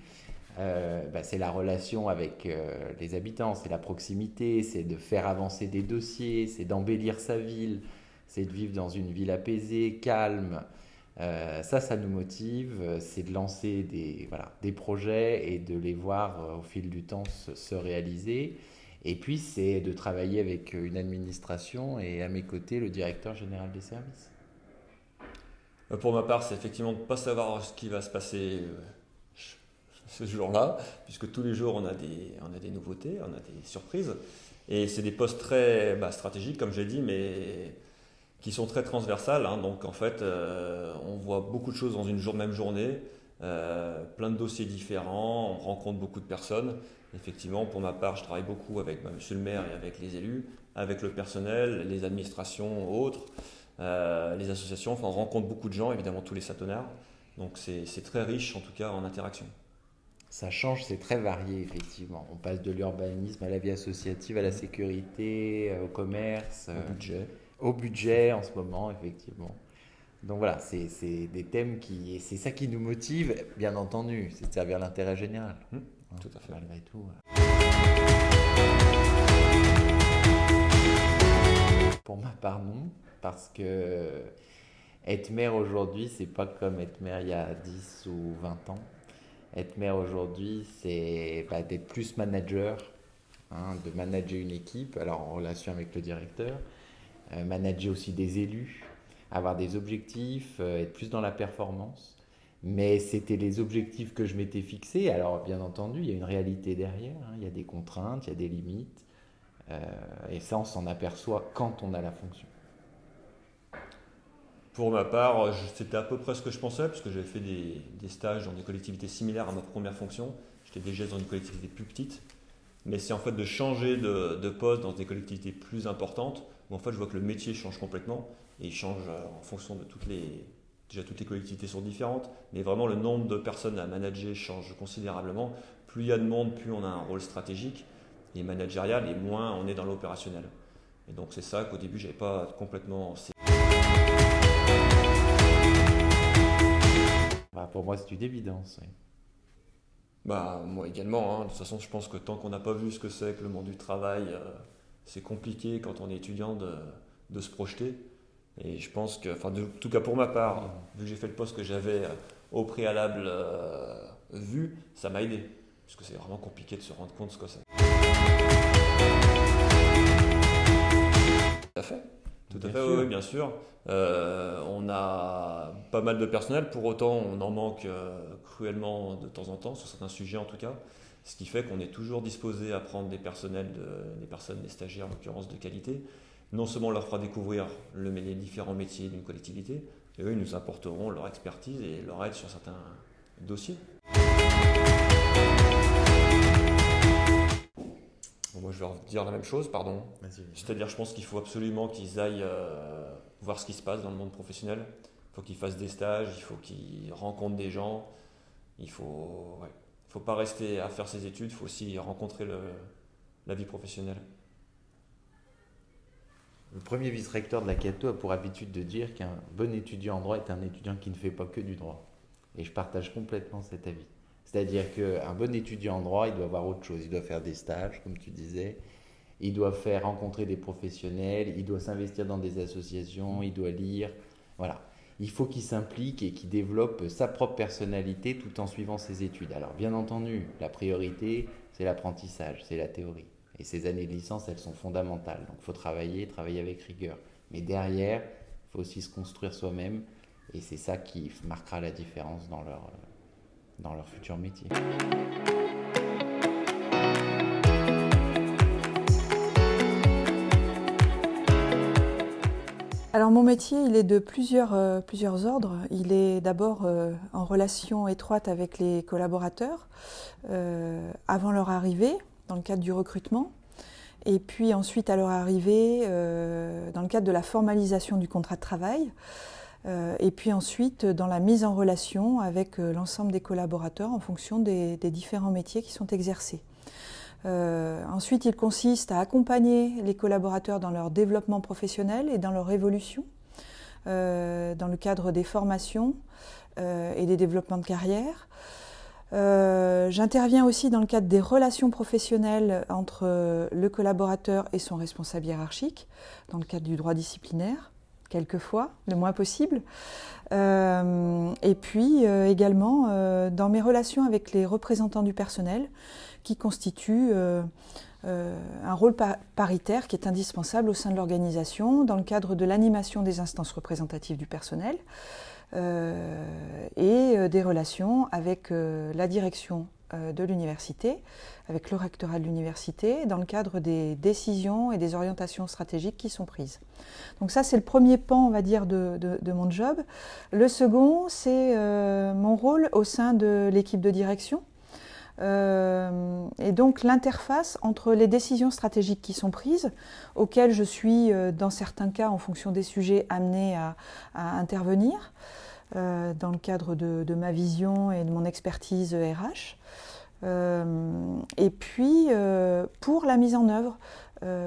euh, bah, c'est la relation avec euh, les habitants, c'est la proximité, c'est de faire avancer des dossiers, c'est d'embellir sa ville, c'est de vivre dans une ville apaisée, calme. Euh, ça, ça nous motive, c'est de lancer des, projets et de les voir au fil du temps se réaliser. Et puis, c'est de travailler avec une administration et à mes côtés, le directeur général des services. Pour ma part, c'est effectivement de ne pas savoir ce qui va se passer ce jour-là, puisque tous les jours, on a des, nouveautés, on a des surprises. Et c'est des postes très bah, stratégiques, comme j'ai dit, mais qui sont très transversales. Hein. Donc, en fait, euh, on voit beaucoup de choses dans une jour, même journée, plein de dossiers différents, on rencontre beaucoup de personnes. Effectivement, pour ma part, je travaille beaucoup avec bah, monsieur le maire et avec les élus, avec le personnel, les administrations autres, euh, les associations. Enfin, on rencontre beaucoup de gens, évidemment tous les satonards. Donc c'est très riche, en tout cas, en interaction. Ça change, c'est très varié, effectivement. On passe de l'urbanisme à la vie associative, à la sécurité, euh, au commerce. Au euh, budget. Au budget, en ce moment, effectivement. Donc voilà, c'est des thèmes qui. C'est ça qui nous motive, bien entendu, c'est de servir l'intérêt général. Mmh. Tout à fait. Malgré tout. Pour ma part, non. Parce que être maire aujourd'hui, c'est pas comme être maire il y a 10 ou 20 ans. Être maire aujourd'hui, c'est bah, d'être plus manager, hein, de manager une équipe, alors en relation avec le directeur, euh, manager aussi des élus, avoir des objectifs, euh, être plus dans la performance. Mais c'était les objectifs que je m'étais fixés. Alors, bien entendu, il y a une réalité derrière. Hein. Il y a des contraintes, il y a des limites. Euh, et ça, on s'en aperçoit quand on a la fonction. Pour ma part, c'était à peu près ce que je pensais, parce que j'avais fait des, stages dans des collectivités similaires à ma première fonction. J'étais déjà dans une collectivité plus petite. Mais c'est en fait de changer de, poste dans des collectivités plus importantes, où en fait je vois que le métier change complètement, et il change euh, en fonction de toutes les, Déjà, toutes les collectivités sont différentes, mais vraiment le nombre de personnes à manager change considérablement. Plus il y a de monde, plus on a un rôle stratégique et managérial, et moins on est dans l'opérationnel. Et donc c'est ça qu'au début, je n'avais pas complètement... Bah, pour moi, c'est une évidence. Bah, moi également. Hein. De toute façon, je pense que tant qu'on n'a pas vu ce que c'est que le monde du travail, euh, c'est compliqué quand on est étudiant de, de se projeter. Et je pense que, enfin, en tout cas pour ma part, vu que j'ai fait le poste que j'avais euh, au préalable euh, vu, ça m'a aidé. Parce que c'est vraiment compliqué de se rendre compte de ce que c'est. Tout à fait. Tout à fait, oui, bien sûr. Euh, on a pas mal de personnel, pour autant on en manque cruellement de temps en temps, sur certains sujets en tout cas. Ce qui fait qu'on est toujours disposé à prendre des personnels, des personnes, des stagiaires en l'occurrence de qualité, non seulement on leur fera découvrir le, les différents métiers d'une collectivité, et eux, ils nous apporteront leur expertise et leur aide sur certains dossiers. Moi, je vais leur dire la même chose, pardon. C'est-à-dire, je pense qu'il faut absolument qu'ils aillent euh, voir ce qui se passe dans le monde professionnel. Il faut qu'ils fassent des stages, il faut qu'ils rencontrent des gens. Il ne faut, faut pas rester à faire ses études, il faut aussi rencontrer la vie professionnelle. Le premier vice-recteur de la Cato a pour habitude de dire qu'un bon étudiant en droit est un étudiant qui ne fait pas que du droit. Et je partage complètement cet avis. C'est-à-dire qu'un bon étudiant en droit, il doit avoir autre chose. Il doit faire des stages, comme tu disais. Il doit faire rencontrer des professionnels. Il doit s'investir dans des associations. Il doit lire. Voilà. Il faut qu'il s'implique et qu'il développe sa propre personnalité tout en suivant ses études. Alors, bien entendu, la priorité, c'est l'apprentissage, c'est la théorie. Et ces années de licence, elles sont fondamentales. Donc il faut travailler, travailler avec rigueur. Mais derrière, il faut aussi se construire soi-même. Et c'est ça qui marquera la différence dans leur, dans leur futur métier. Alors mon métier, il est de plusieurs, euh, plusieurs ordres. Il est d'abord euh, en relation étroite avec les collaborateurs euh, avant leur arrivée, dans le cadre du recrutement, et puis ensuite à leur arrivée dans le cadre de la formalisation du contrat de travail, et puis ensuite dans la mise en relation avec l'ensemble des collaborateurs en fonction des différents métiers qui sont exercés. Euh, ensuite, il consiste à accompagner les collaborateurs dans leur développement professionnel et dans leur évolution, euh, dans le cadre des formations euh, et des développements de carrière. J'interviens aussi dans le cadre des relations professionnelles entre le collaborateur et son responsable hiérarchique, dans le cadre du droit disciplinaire, quelquefois, le moins possible. et puis également dans mes relations avec les représentants du personnel, qui constitue euh, euh, un rôle paritaire qui est indispensable au sein de l'organisation dans le cadre de l'animation des instances représentatives du personnel euh, et des relations avec la direction de l'université, avec le rectorat de l'université, dans le cadre des décisions et des orientations stratégiques qui sont prises. Donc ça, c'est le premier pan, on va dire, de, de mon job. Le second, c'est mon rôle au sein de l'équipe de direction, euh, et donc l'interface entre les décisions stratégiques qui sont prises, auxquelles je suis, euh, dans certains cas, en fonction des sujets, amenée à, intervenir, euh, dans le cadre de, ma vision et de mon expertise RH. et puis pour la mise en œuvre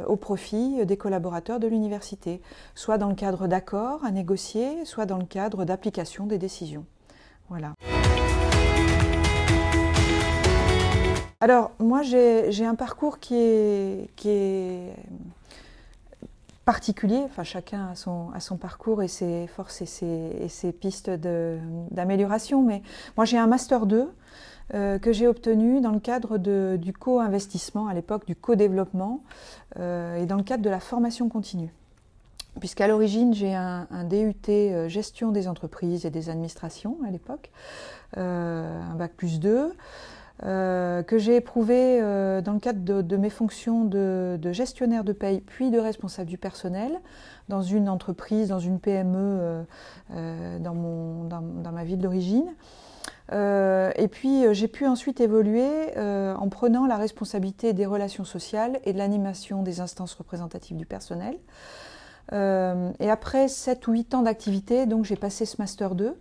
au profit des collaborateurs de l'université, soit dans le cadre d'accords à négocier, soit dans le cadre d'application des décisions. Voilà. Alors, moi, j'ai un parcours qui est, particulier. Enfin, chacun a son, parcours et ses forces et ses, pistes d'amélioration. Mais moi, j'ai un Master 2 euh, que j'ai obtenu dans le cadre du co-investissement, à l'époque du co-développement, euh, et dans le cadre de la formation continue. Puisqu'à l'origine, j'ai un, DUT euh, gestion des entreprises et des administrations à l'époque, un bac plus 2. Euh, que j'ai éprouvé euh, dans le cadre de, mes fonctions de, gestionnaire de paye puis de responsable du personnel dans une entreprise, dans une PME euh, dans, mon, dans, ma ville d'origine. et puis j'ai pu ensuite évoluer en prenant la responsabilité des relations sociales et de l'animation des instances représentatives du personnel. et après 7 ou 8 ans d'activité, donc j'ai passé ce Master 2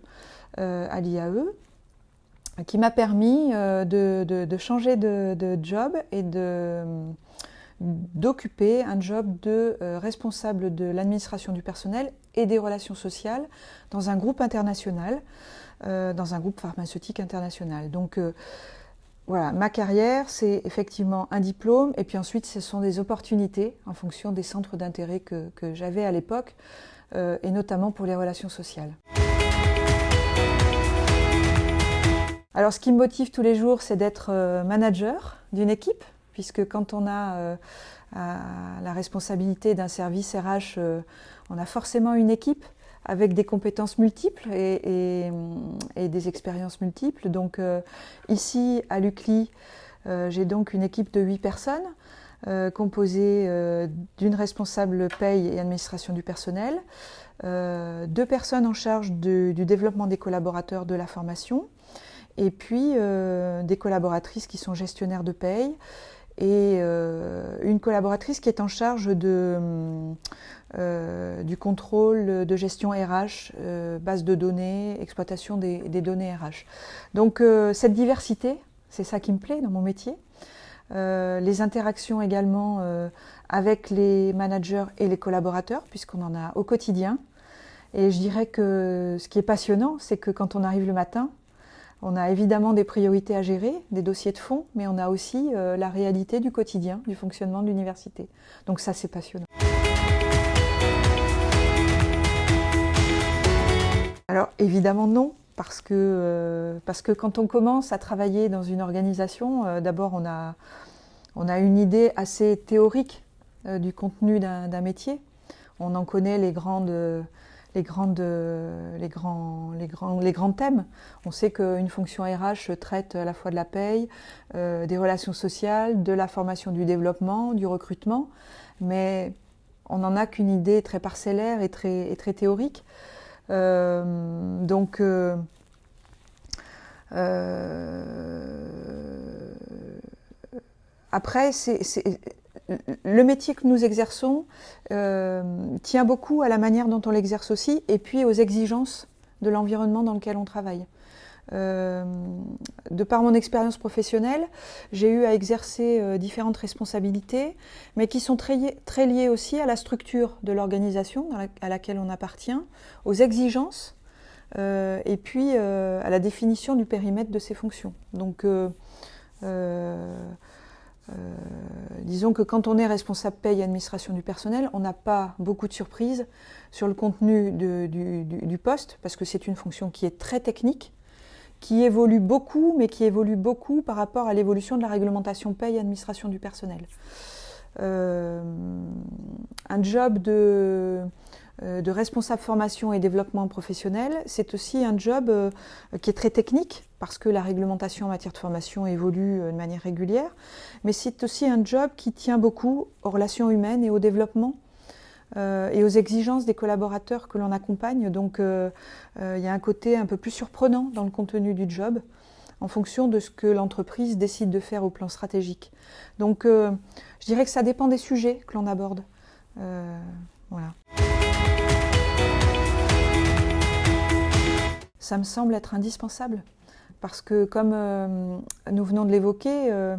à l'IAE qui m'a permis euh, de, changer de, job et d'occuper un job de euh, responsable de l'administration du personnel et des relations sociales dans un groupe international, euh, dans un groupe pharmaceutique international. Donc voilà, ma carrière, c'est effectivement un diplôme et puis ensuite ce sont des opportunités en fonction des centres d'intérêt que j'avais à l'époque et notamment pour les relations sociales. Alors ce qui me motive tous les jours, c'est d'être euh, manager d'une équipe, puisque quand on a euh, la responsabilité d'un service RH, euh, on a forcément une équipe avec des compétences multiples et, des expériences multiples. Donc ici, à l'UCLI, j'ai donc une équipe de 8 personnes, composée d'une responsable paye et administration du personnel, deux personnes en charge du développement des collaborateurs de la formation, et puis euh, des collaboratrices qui sont gestionnaires de paye et euh, une collaboratrice qui est en charge de, euh, du contrôle de gestion RH, base de données, exploitation des, des données RH. Donc cette diversité, c'est ça qui me plaît dans mon métier. les interactions également avec les managers et les collaborateurs, puisqu'on en a au quotidien. Et je dirais que ce qui est passionnant, c'est que quand on arrive le matin, on a évidemment des priorités à gérer, des dossiers de fond, mais on a aussi euh, la réalité du quotidien, du fonctionnement de l'université. Donc ça, c'est passionnant. Alors évidemment non, parce que, euh, quand on commence à travailler dans une organisation, euh, d'abord on a, on a une idée assez théorique du contenu d'un métier. On en connaît les grandes les, grandes, les, grands, les, grands, les grands thèmes. On sait qu'une fonction RH traite à la fois de la paye, euh, des relations sociales, de la formation du développement, du recrutement, mais on n'en a qu'une idée très parcellaire et très, très théorique. Euh, donc, euh, après, c'est le métier que nous exerçons euh, tient beaucoup à la manière dont on l'exerce aussi et puis aux exigences de l'environnement dans lequel on travaille. Euh, de par mon expérience professionnelle, j'ai eu à exercer euh, différentes responsabilités, mais qui sont très, liées aussi à la structure de l'organisation à laquelle on appartient, aux exigences et puis à la définition du périmètre de ces fonctions. Donc, disons que quand on est responsable paye et administration du personnel, on n'a pas beaucoup de surprises sur le contenu du, poste, parce que c'est une fonction qui est très technique, qui évolue beaucoup, mais qui évolue beaucoup par rapport à l'évolution de la réglementation paye et administration du personnel. Euh, un job de euh, de responsable formation et développement professionnel, c'est aussi un job euh, qui est très technique parce que la réglementation en matière de formation évolue euh, de manière régulière, mais c'est aussi un job qui tient beaucoup aux relations humaines et au développement et aux exigences des collaborateurs que l'on accompagne. Donc il y a un côté un peu plus surprenant dans le contenu du job en fonction de ce que l'entreprise décide de faire au plan stratégique. Donc je dirais que ça dépend des sujets que l'on aborde. voilà. Ça me semble être indispensable. Parce que comme euh, nous venons de l'évoquer, euh,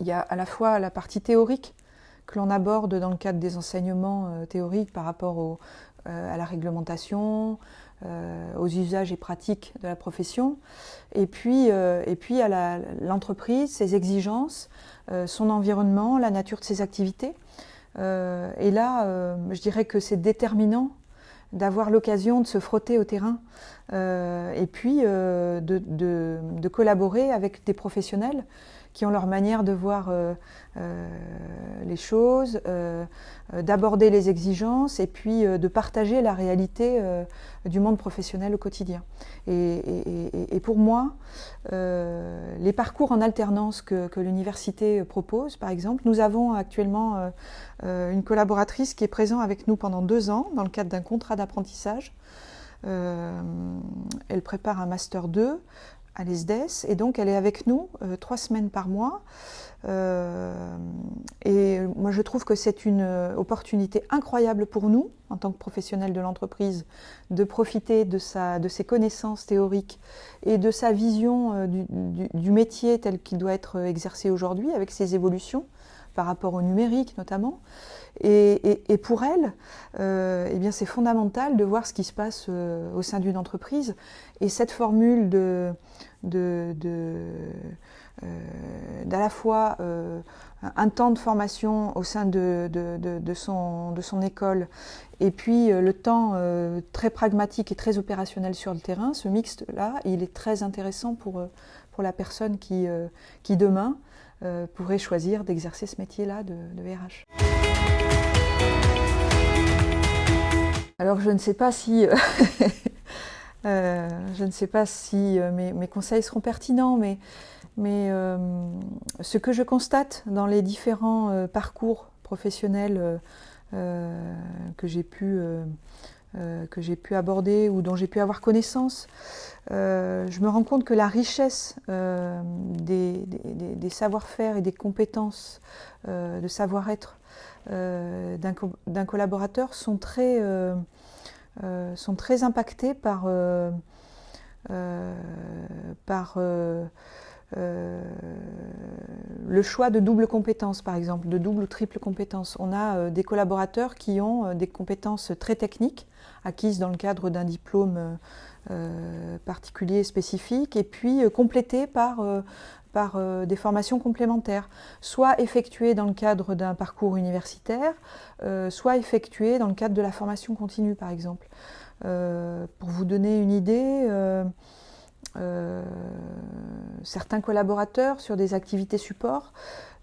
il y a à la fois la partie théorique que l'on aborde dans le cadre des enseignements euh, théoriques par rapport à la réglementation, aux usages et pratiques de la profession, et puis, et puis à l'entreprise, ses exigences, son environnement, la nature de ses activités. et là, je dirais que c'est déterminant d'avoir l'occasion de se frotter au terrain euh, et puis euh, de, collaborer avec des professionnels qui ont leur manière de voir euh, les choses, d'aborder les exigences et puis de partager la réalité du monde professionnel au quotidien. Et, pour moi, les parcours en alternance que, l'université propose, par exemple, nous avons actuellement une collaboratrice qui est présente avec nous pendant deux ans dans le cadre d'un contrat d'apprentissage. Euh, elle prépare un Master 2 à l'ESDES et donc elle est avec nous euh, trois semaines par mois. Euh, et moi je trouve que c'est une opportunité incroyable pour nous, en tant que professionnels de l'entreprise, de profiter de, sa, de ses connaissances théoriques et de sa vision du, du métier tel qu'il doit être exercé aujourd'hui, avec ses évolutions par rapport au numérique notamment. Et, pour elle, euh, eh bien c'est fondamental de voir ce qui se passe euh, au sein d'une entreprise. Et cette formule de, de, euh, d'à la fois un temps de formation au sein de, de, son, de son école et puis le temps très pragmatique et très opérationnel sur le terrain, ce mixte-là, il est très intéressant pour, pour la personne qui, qui demain pourrait choisir d'exercer ce métier-là de, RH. Alors je ne sais pas si, euh, euh, je ne sais pas si euh, mes, conseils seront pertinents, mais, mais ce que je constate dans les différents parcours professionnels que j'ai pu, que j'ai pu aborder ou dont j'ai pu avoir connaissance, je me rends compte que la richesse des, des savoir-faire et des compétences de savoir-être euh, d'un collaborateur sont très, euh, euh, sont très impactés par, par le choix de double compétence, par exemple, de double ou triple compétence. On a des collaborateurs qui ont des compétences très techniques, acquises dans le cadre d'un diplôme particulier spécifique, et puis complétées par par euh, des formations complémentaires, soit effectuées dans le cadre d'un parcours universitaire, euh, soit effectuées dans le cadre de la formation continue, par exemple. Euh, pour vous donner une idée, certains collaborateurs sur des activités support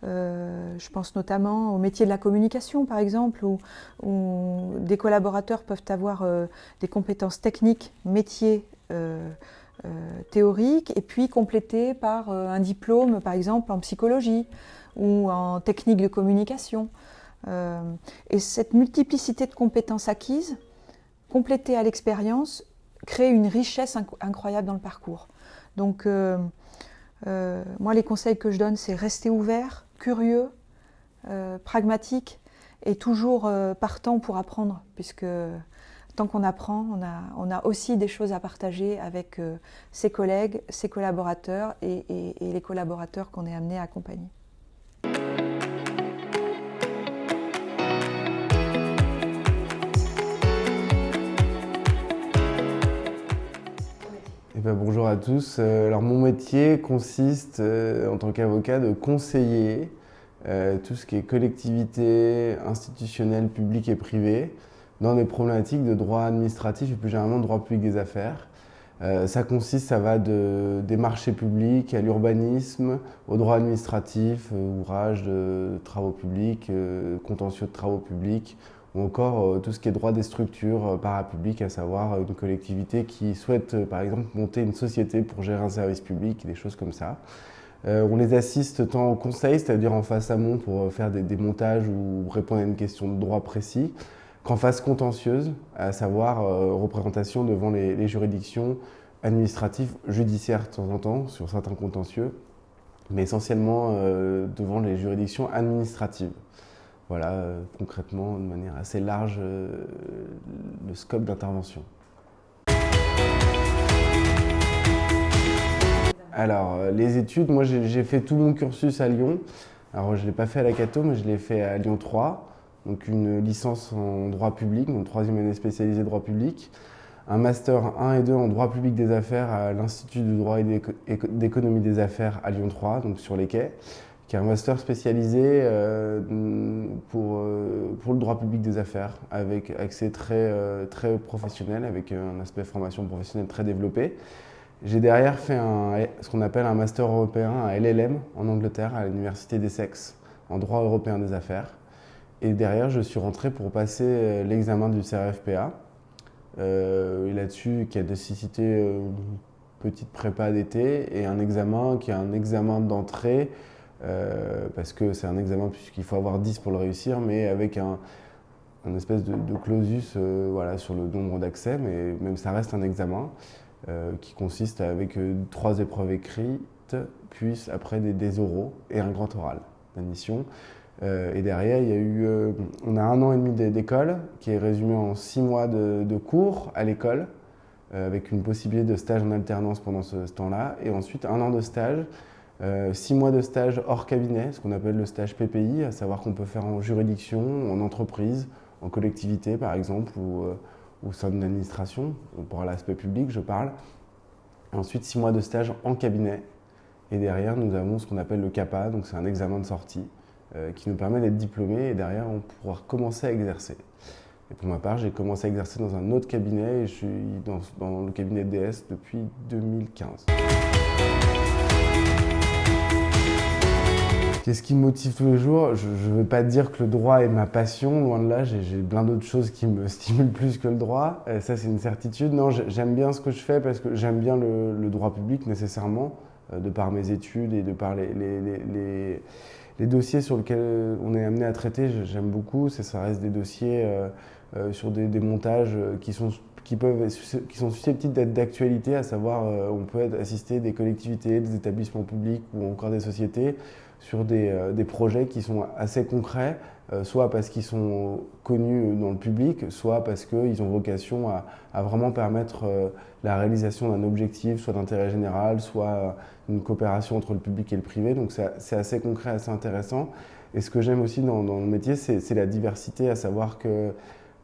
je pense notamment au métier de la communication, par exemple, où, des collaborateurs peuvent avoir des compétences techniques, métiers théoriques, et puis complétés par un diplôme, par exemple, en psychologie ou en technique de communication. et cette multiplicité de compétences acquises, complétées à l'expérience, crée une richesse incroyable dans le parcours. Donc, euh, euh, moi, les conseils que je donne, c'est rester ouvert, curieux, euh, pragmatique et toujours partant pour apprendre, puisque tant qu'on apprend, on a, on a, aussi des choses à partager avec ses collègues, ses collaborateurs et les collaborateurs qu'on est amené à accompagner. Eh ben, bonjour à tous. Euh, alors mon métier consiste euh, en tant qu'avocat de conseiller euh, tout ce qui est collectivité institutionnelle, publique et privée dans des problématiques de droit administratif et plus généralement de droit public des affaires. ça consiste, ça va de, des marchés publics à l'urbanisme, au droit administratif, ouvrage de travaux publics, contentieux de travaux publics, ou encore euh, tout ce qui est droit des structures euh, parapubliques, à savoir euh, une collectivité qui souhaite par exemple monter une société pour gérer un service public, des choses comme ça. on les assiste tant au conseil, c'est-à-dire en face amont pour faire des, montages ou répondre à une question de droit précis, qu'en phase contentieuse, à savoir représentation devant les, juridictions administratives, judiciaires de temps en temps, sur certains contentieux, mais essentiellement devant les juridictions administratives. Voilà, euh, concrètement, de manière assez large, euh, le scope d'intervention. Alors, euh, les études, moi j'ai fait tout mon cursus à Lyon. Alors, je ne l'ai pas fait à la Cato, mais je l'ai fait à Lyon 3, donc une licence en droit public, donc troisième année spécialisée droit public, un master 1 et 2 en droit public des affaires à l'Institut du droit et d'économie des affaires à Lyon 3, donc sur les quais, qui est un master spécialisé euh, pour, euh, pour le droit public des affaires, avec accès très, euh, très professionnel, avec un aspect formation professionnelle très développé. J'ai derrière fait ce qu'on appelle un master européen, un LLM en Angleterre, à l'université d'Essex, en droit européen des affaires. Et derrière, je suis rentré pour passer l'examen du CRFPA. et là-dessus, qui a nécessité une petite prépa d'été et un examen qui est un examen d'entrée euh, parce que c'est un examen puisqu'il faut avoir 10 pour le réussir, mais avec un, espèce de, clausus euh, voilà, sur le nombre d'accès, mais même ça reste un examen euh, qui consiste avec trois épreuves écrites, puis après des, oraux et un grand oral d'admission. et derrière, il y a eu, on a un an et demi d'école qui est résumé en six mois de, cours à l'école, avec une possibilité de stage en alternance pendant ce temps-là, et ensuite un an de stage six mois de stage hors cabinet, ce qu'on appelle le stage PPI, à savoir qu'on peut faire en juridiction, en entreprise, en collectivité par exemple, ou euh, au sein d'une administration, pour l'aspect public je parle. Ensuite, six mois de stage en cabinet. Et derrière, nous avons ce qu'on appelle le CAPA, donc c'est un examen de sortie euh, qui nous permet d'être diplômé et derrière, on pourra commencer à exercer. Et pour ma part, j'ai commencé à exercer dans un autre cabinet et je suis dans le cabinet DS depuis 2015. Qu'est-ce qui me motive tous les jours? Je ne veux pas dire que le droit est ma passion, loin de là, j'ai plein d'autres choses qui me stimulent plus que le droit, euh, ça c'est une certitude. Non, j'aime bien ce que je fais parce que j'aime bien le, droit public nécessairement, euh, de par mes études et de par les, dossiers sur lesquels on est amené à traiter, j'aime beaucoup. Ça reste des dossiers euh, sur des, montages qui sont qui, peuvent, qui sont susceptibles d'être d'actualité, à savoir on peut assister des collectivités, des établissements publics ou encore des sociétés sur euh, des, projets qui sont assez concrets, euh, soit parce qu'ils sont connus dans le public, soit parce qu'ils ont vocation à, vraiment permettre euh, la réalisation d'un objectif, soit d'intérêt général, soit une coopération entre le public et le privé. Donc c'est assez concret, assez intéressant. Et ce que j'aime aussi dans, le métier, c'est la diversité, à savoir que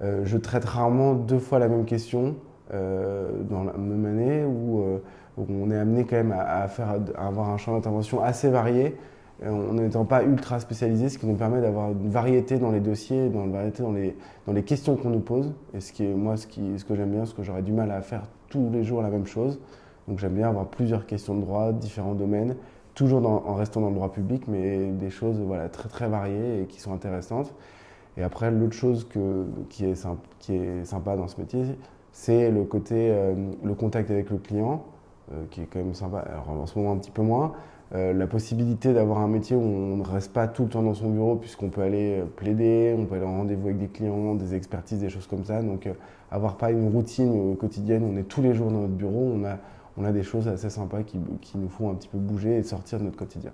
je traite rarement deux fois la même question dans la même année, où, on est amené quand même à, faire, à avoir un champ d'intervention assez varié en n'étant pas ultra spécialisé, ce qui nous permet d'avoir une variété dans les dossiers, dans variété dans les, dans les questions qu'on nous pose. Et ce qui est, moi, ce, ce que j'aime bien, ce que j'aurais du mal à faire tous les jours la même chose. Donc j'aime bien avoir plusieurs questions de droit, différents domaines, toujours en restant dans le droit public, mais des choses voilà, très très variées et qui sont intéressantes. Et après, l'autre chose qui, est sympa, qui, est sympa, dans ce métier, c'est le côté, le contact avec le client, qui est quand même sympa. Alors en ce moment un petit peu moins, euh, la possibilité d'avoir un métier où on ne reste pas tout le temps dans son bureau puisqu'on peut aller euh, plaider, on peut aller en rendez-vous avec des clients, des expertises, des choses comme ça. Donc euh, avoir pas une routine quotidienne, on est tous les jours dans notre bureau, on a, on a des choses assez sympas qui, qui nous font un petit peu bouger et sortir de notre quotidien.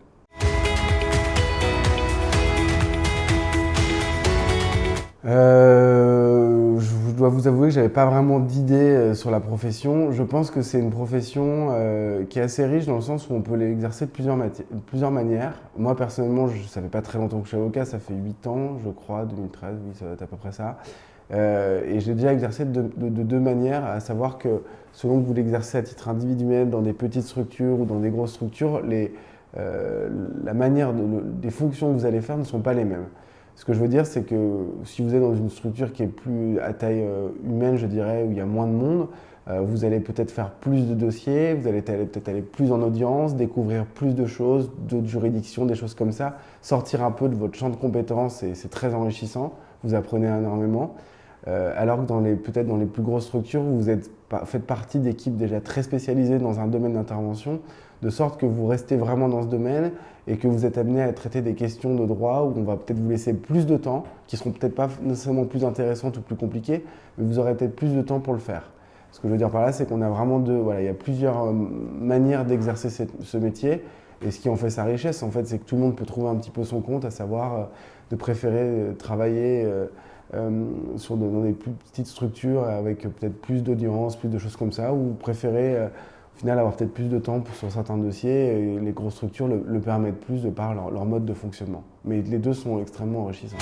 Je dois vous avouer que j'avais pas vraiment d'idée euh, sur la profession. Je pense que c'est une profession euh, qui est assez riche dans le sens où on peut l'exercer de plusieurs, manières. Moi personnellement, je, ça fait pas très longtemps que je suis avocat, ça fait 8 ans, je crois, 2013, oui, ça va être à peu près ça. Euh, et j'ai déjà exercé de, deux manières, à savoir que selon que vous l'exercez à titre individuel dans des petites structures ou dans des grosses structures, les, la manière des fonctions que vous allez faire ne sont pas les mêmes. Ce que je veux dire, c'est que si vous êtes dans une structure qui est plus à taille euh, humaine, je dirais, où il y a moins de monde, euh, vous allez peut-être faire plus de dossiers, vous allez peut-être aller plus en audience, découvrir plus de choses, d'autres juridictions, des choses comme ça, sortir un peu de votre champ de compétences et c'est très enrichissant, vous apprenez énormément. Euh, alors que dans peut-être dans les plus grosses structures, vous faites partie d'équipes déjà très spécialisées dans un domaine d'intervention, de sorte que vous restez vraiment dans ce domaine et que vous êtes amené à traiter des questions de droit où on va peut-être vous laisser plus de temps, qui seront peut-être pas nécessairement plus intéressantes ou plus compliquées, mais vous aurez peut-être plus de temps pour le faire. Ce que je veux dire par là, c'est qu'on a vraiment deux, voilà, il y a plusieurs euh, manières d'exercer ce métier. Et ce qui en fait sa richesse, en fait, c'est que tout le monde peut trouver un petit peu son compte, à savoir euh, de préférer travailler euh, sur dans des plus petites structures avec peut-être plus d'audience, plus de choses comme ça, ou préférer au final avoir peut-être plus de temps sur certains dossiers les grosses structures le, permettent plus de par leur, mode de fonctionnement. Mais les deux sont extrêmement enrichissants.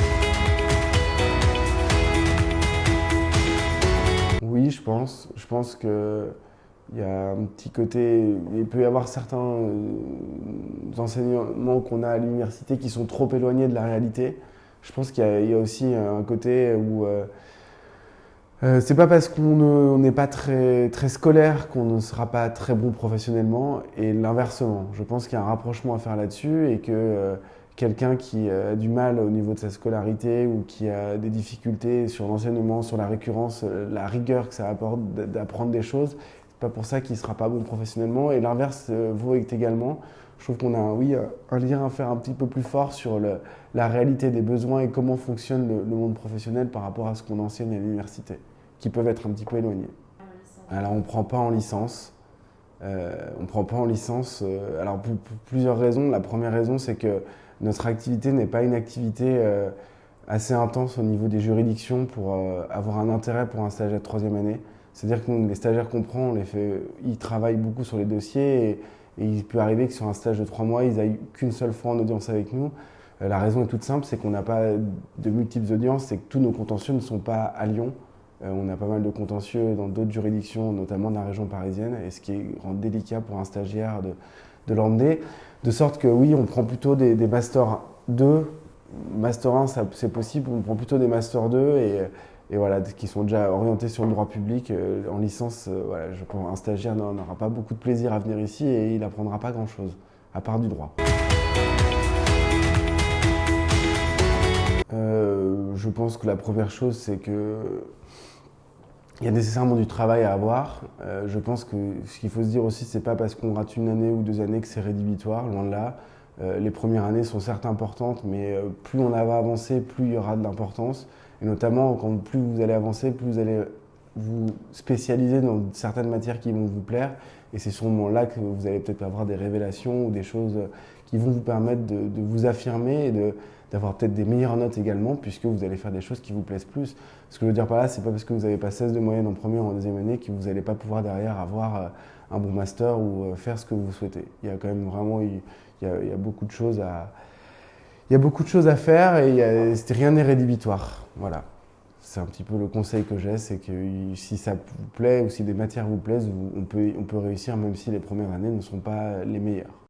Oui, je pense. Je pense que il y a un petit côté, il peut y avoir certains euh, enseignements qu'on a à l'université qui sont trop éloignés de la réalité je pense qu'il y, a aussi un côté où euh, euh, c'est pas parce qu'on n'est pas très, très scolaire qu'on ne sera pas très bon professionnellement et l'inversement. Je pense qu'il y a un rapprochement à faire là-dessus et que euh, quelqu'un qui a du mal au niveau de sa scolarité ou qui a des difficultés sur l'enseignement, sur la récurrence, la rigueur que ça apporte d'apprendre des choses, c'est pas pour ça qu'il sera pas bon professionnellement. Et l'inverse vaut également. Je trouve qu'on a un lien à faire un petit peu plus fort sur la réalité des besoins et comment fonctionne le, monde professionnel par rapport à ce qu'on enseigne à l'université, qui peuvent être un petit peu éloignés. Alors on ne prend pas en licence. Euh, on ne prend pas en licence. Euh, alors pour, plusieurs raisons. La première raison, c'est que notre activité n'est pas une activité euh, assez intense au niveau des juridictions pour avoir un intérêt pour un stagiaire de troisième année. C'est-à-dire que les stagiaires qu'on prend, on les fait, ils travaillent beaucoup sur les dossiers et, et il peut arriver que sur un stage de trois mois, ils n'aillent qu'une seule fois en audience avec nous. La raison est toute simple, c'est qu'on n'a pas de multiples audiences, c'est que tous nos contentieux ne sont pas à Lyon. Euh, on a pas mal de contentieux dans d'autres juridictions, notamment dans la région parisienne, et ce qui rend délicat pour un stagiaire de, l'emmener. De sorte que oui, on prend plutôt des, des Master 2. Master 1, c'est possible, on prend plutôt des Master 2 et voilà, qui sont déjà orientés sur le droit public. Euh, en licence, euh, voilà, je un stagiaire n'aura pas beaucoup de plaisir à venir ici et il n'apprendra pas grand-chose, à part du droit. Je pense que la première chose, c'est que il y a nécessairement du travail à avoir. je pense que ce qu'il faut se dire aussi, c'est pas parce qu'on rate une année ou deux années que c'est rédhibitoire, loin de là. les premières années sont certes importantes, mais plus on va avancer, plus il y aura de l'importance. Et notamment, quand plus vous allez avancer, plus vous allez vous spécialiser dans certaines matières qui vont vous plaire. Et c'est sûrement là que vous allez peut-être avoir des révélations ou des choses qui vont vous permettre de, vous affirmer et d'avoir peut-être des meilleures notes également, puisque vous allez faire des choses qui vous plaisent plus. Ce que je veux dire par là, c'est pas parce que vous n'avez pas 16 de moyenne en première ou en deuxième année que vous n'allez pas pouvoir derrière avoir euh, un bon master ou euh, faire ce que vous souhaitez. Il y a quand même vraiment il y a, beaucoup de choses à, il y a beaucoup de choses à faire et rien n'est rédhibitoire. Voilà. C'est un petit peu le conseil que j'ai, c'est que si ça vous plaît ou si des matières vous plaisent, on peut, on peut réussir même si les premières années ne sont pas les meilleures.